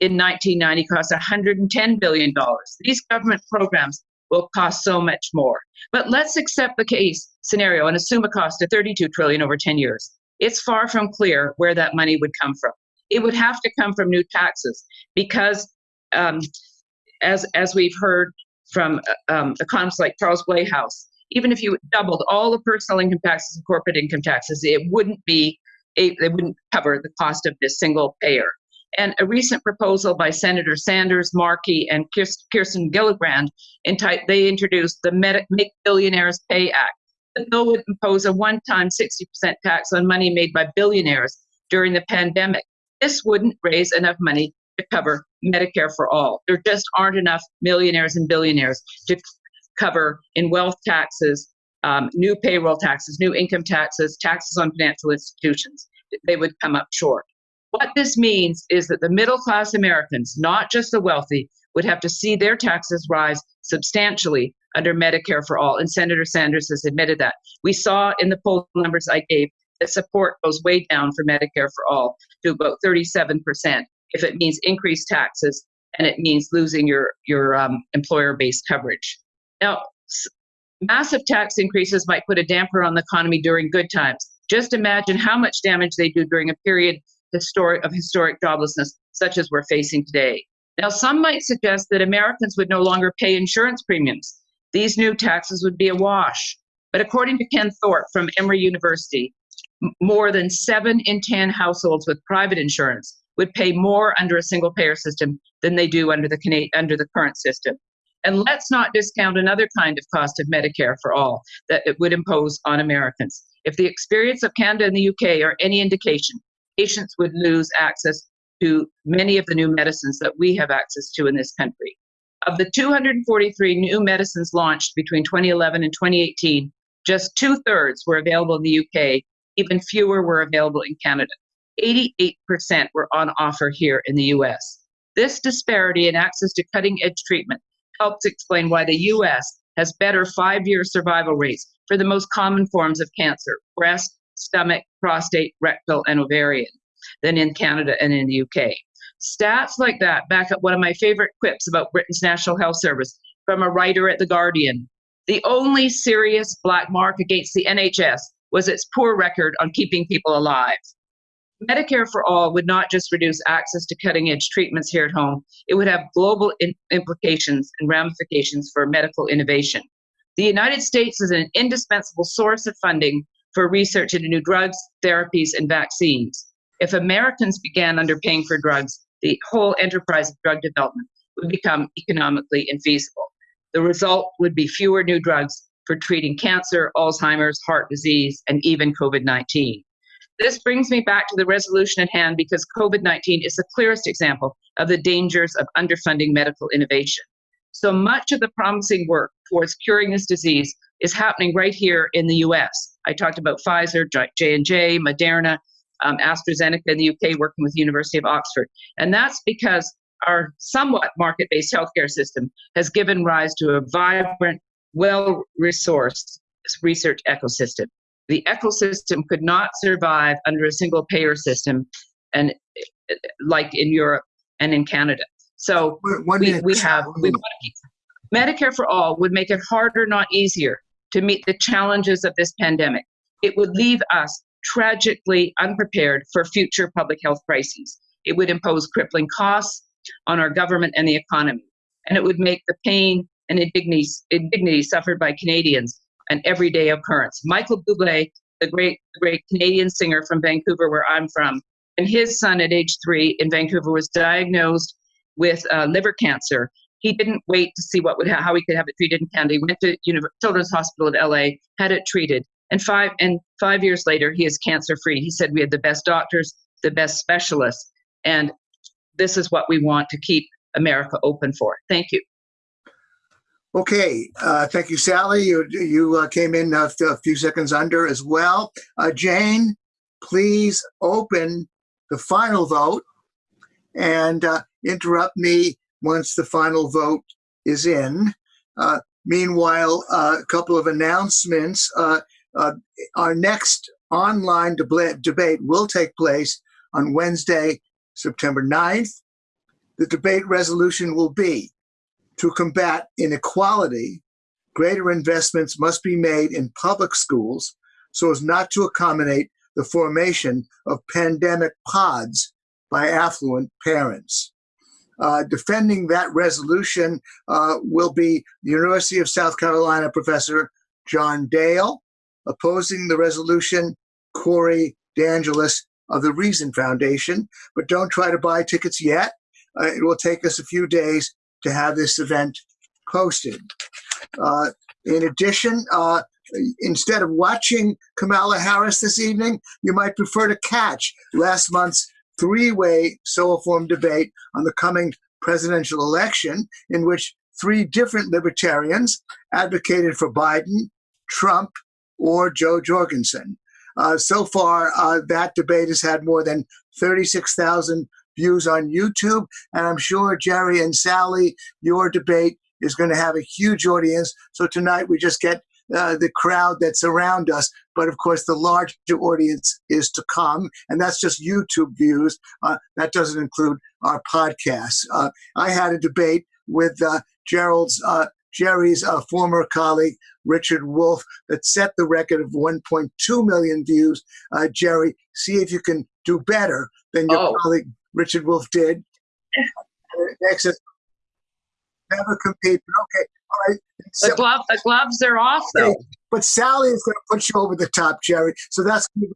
in 1990 cost $110 billion. These government programs will cost so much more. But let's accept the case scenario and assume a cost of 32 trillion over 10 years. It's far from clear where that money would come from. It would have to come from new taxes because, um, as as we've heard from uh, um, economists like Charles Blahous, even if you doubled all the personal income taxes and corporate income taxes, it wouldn't be it wouldn't cover the cost of this single payer. And a recent proposal by Senator Sanders, Markey, and Kirsten Gillibrand, they introduced the Make Billionaires Pay Act. The bill would impose a one-time 60% tax on money made by billionaires during the pandemic. This wouldn't raise enough money to cover Medicare for all. There just aren't enough millionaires and billionaires to cover in wealth taxes, um, new payroll taxes, new income taxes, taxes on financial institutions. They would come up short. What this means is that the middle class Americans, not just the wealthy, would have to see their taxes rise substantially under Medicare for all. And Senator Sanders has admitted that. We saw in the poll numbers I gave that support goes way down for Medicare for all to about 37% if it means increased taxes and it means losing your, your um, employer based coverage. Now, massive tax increases might put a damper on the economy during good times. Just imagine how much damage they do during a period of historic joblessness, such as we're facing today. Now, some might suggest that Americans would no longer pay insurance premiums. These new taxes would be a wash. But according to Ken Thorpe from Emory University, more than seven in 10 households with private insurance would pay more under a single payer system than they do under the, under the current system. And let's not discount another kind of cost of Medicare for all that it would impose on Americans. If the experience of Canada and the UK are any indication, patients would lose access to many of the new medicines that we have access to in this country. Of the 243 new medicines launched between 2011 and 2018, just two thirds were available in the UK, even fewer were available in Canada. 88% were on offer here in the US. This disparity in access to cutting edge treatment helps explain why the US has better five year survival rates for the most common forms of cancer breast, stomach, prostate, rectal, and ovarian than in Canada and in the UK. Stats like that back up one of my favorite quips about Britain's National Health Service from a writer at The Guardian. The only serious black mark against the NHS was its poor record on keeping people alive. Medicare for all would not just reduce access to cutting edge treatments here at home, it would have global implications and ramifications for medical innovation. The United States is an indispensable source of funding for research into new drugs, therapies, and vaccines. If Americans began underpaying for drugs, the whole enterprise of drug development would become economically infeasible. The result would be fewer new drugs for treating cancer, Alzheimer's, heart disease, and even COVID 19. This brings me back to the resolution at hand because COVID 19 is the clearest example of the dangers of underfunding medical innovation. So much of the promising work towards curing this disease is happening right here in the US. I talked about Pfizer, J&J, Moderna, um, AstraZeneca in the UK working with the University of Oxford. And that's because our somewhat market-based healthcare system has given rise to a vibrant, well-resourced research ecosystem the ecosystem could not survive under a single payer system and like in Europe and in Canada. So we, we have we Medicare for all would make it harder, not easier, to meet the challenges of this pandemic. It would leave us tragically unprepared for future public health crises. It would impose crippling costs on our government and the economy, and it would make the pain and indignity, indignity suffered by Canadians an everyday occurrence. Michael Bublé, the great, great Canadian singer from Vancouver, where I'm from, and his son at age three in Vancouver was diagnosed with uh, liver cancer. He didn't wait to see what would ha- how he could have it treated in Canada. He went to Children's Hospital in LA, had it treated, and five and five years later, he is cancer free. He said we had the best doctors, the best specialists, and this is what we want to keep America open for. Thank you. Okay, uh, thank you, Sally. You you uh, came in a, a, few seconds under as well. Uh, Jane, please open the final vote and uh, interrupt me once the final vote is in. Uh, meanwhile, uh, a couple of announcements. our next online deb- debate will take place on Wednesday, September 9th. The debate resolution will be to combat inequality, greater investments must be made in public schools so as not to accommodate the formation of pandemic pods by affluent parents. Uh, defending that resolution uh, will be the University of South Carolina professor John Dale. Opposing the resolution, Corey DeAngelis of the Reason Foundation. But don't try to buy tickets yet. Uh, it will take us a few days to have this event posted. Uh, in addition, uh, instead of watching Kamala Harris this evening, you might prefer to catch last month's three way Soho debate on the coming presidential election, in which three different libertarians advocated for Biden, Trump, or Jo Jorgensen. Uh, so far, uh, that debate has had more than 36,000 views on YouTube. And I'm sure Jerry and Sally, your debate is going to have a huge audience. So tonight we just get uh, the crowd that's around us. But of course, the larger audience is to come, and that's just YouTube views. Uh, that doesn't include our podcasts. Uh, I had a debate with uh, Gerald's uh, Jerry's uh, former colleague Richard Wolff that set the record of 1.2 million views. Jerry, see if you can do better than your oh. colleague Richard Wolff did. Next never compete. But okay, all right. So, the, glove, the gloves are off though. But Sally is going to put you over the top, Jerry. So that's going to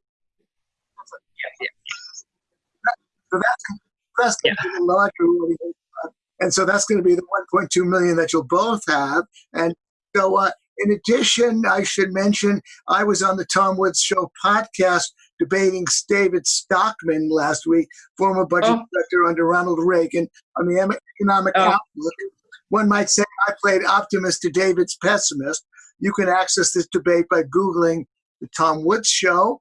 be, so that's, that's going to be the larger. And so that's going to be the 1.2 million that you'll both have. And so, uh, in addition, I should mention I was on the Tom Woods Show podcast debating David Stockman last week, former budget oh. director under Ronald Reagan, on the economic oh. outlook. One might say I played optimist to David's pessimist. You can access this debate by Googling the Tom Woods Show.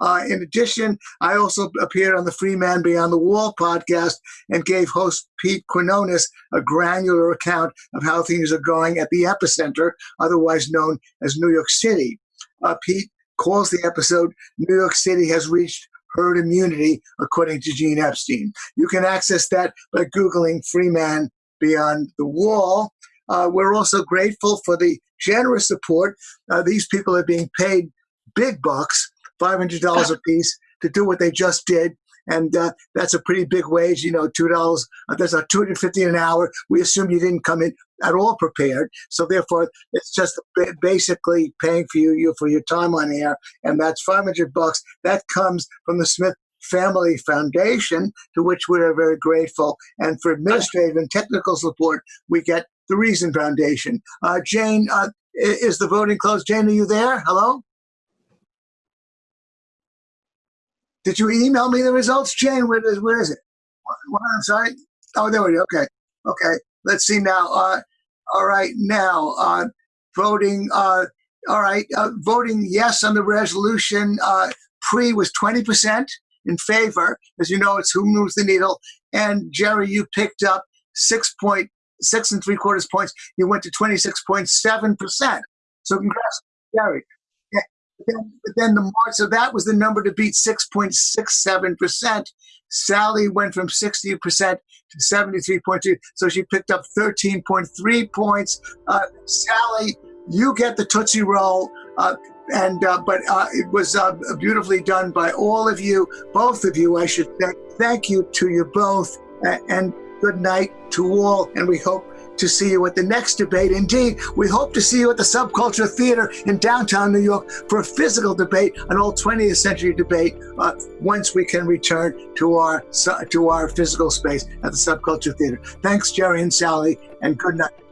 Uh, in addition, I also appeared on the Free Man Beyond the Wall podcast and gave host Pete Quinones a granular account of how things are going at the epicenter, otherwise known as New York City. Uh, Pete calls the episode New York City has reached herd immunity, according to Gene Epstein. You can access that by Googling Free Man Beyond the Wall. Uh, we're also grateful for the generous support. Uh, these people are being paid big bucks, $500 a piece, to do what they just did. And uh, that's a pretty big wage, you know, two dollars. Uh, that's a two hundred fifty an hour. We assume you didn't come in at all prepared, so therefore it's just basically paying for you, you for your time on air, and that's five hundred bucks. That comes from the Smith Family Foundation, to which we are very grateful. And for administrative and technical support, we get the Reason Foundation. Uh, Jane, uh, is the voting closed? Jane, are you there? Hello? Did you email me the results, Jane? Where is, where is it? What, I'm sorry. Oh, there we go. Okay. Okay. Let's see now. Uh, all right. Now, uh, voting. Uh, all right. Uh, voting yes on the resolution. Uh, pre was 20% in favor. As you know, it's who moves the needle. And Jerry, you picked up six point six and three quarters points. You went to 26.7%. So congrats, Jerry. Yeah. But then, but then the mark, so that was the number to beat 6.67%. Sally went from 60% to 73.2. So she picked up 13.3 points. Uh, Sally, you get the Tootsie Roll. Uh, and uh, but uh, it was uh, beautifully done by all of you, both of you, I should say. Thank you to you both, and good night to all, and we hope to see you at the next debate. Indeed, we hope to see you at the Subculture Theater in downtown New York for a physical debate, an old 20th century debate, uh, once we can return to our to our physical space at the Subculture Theater. Thanks, Jerry and Sally, and good night.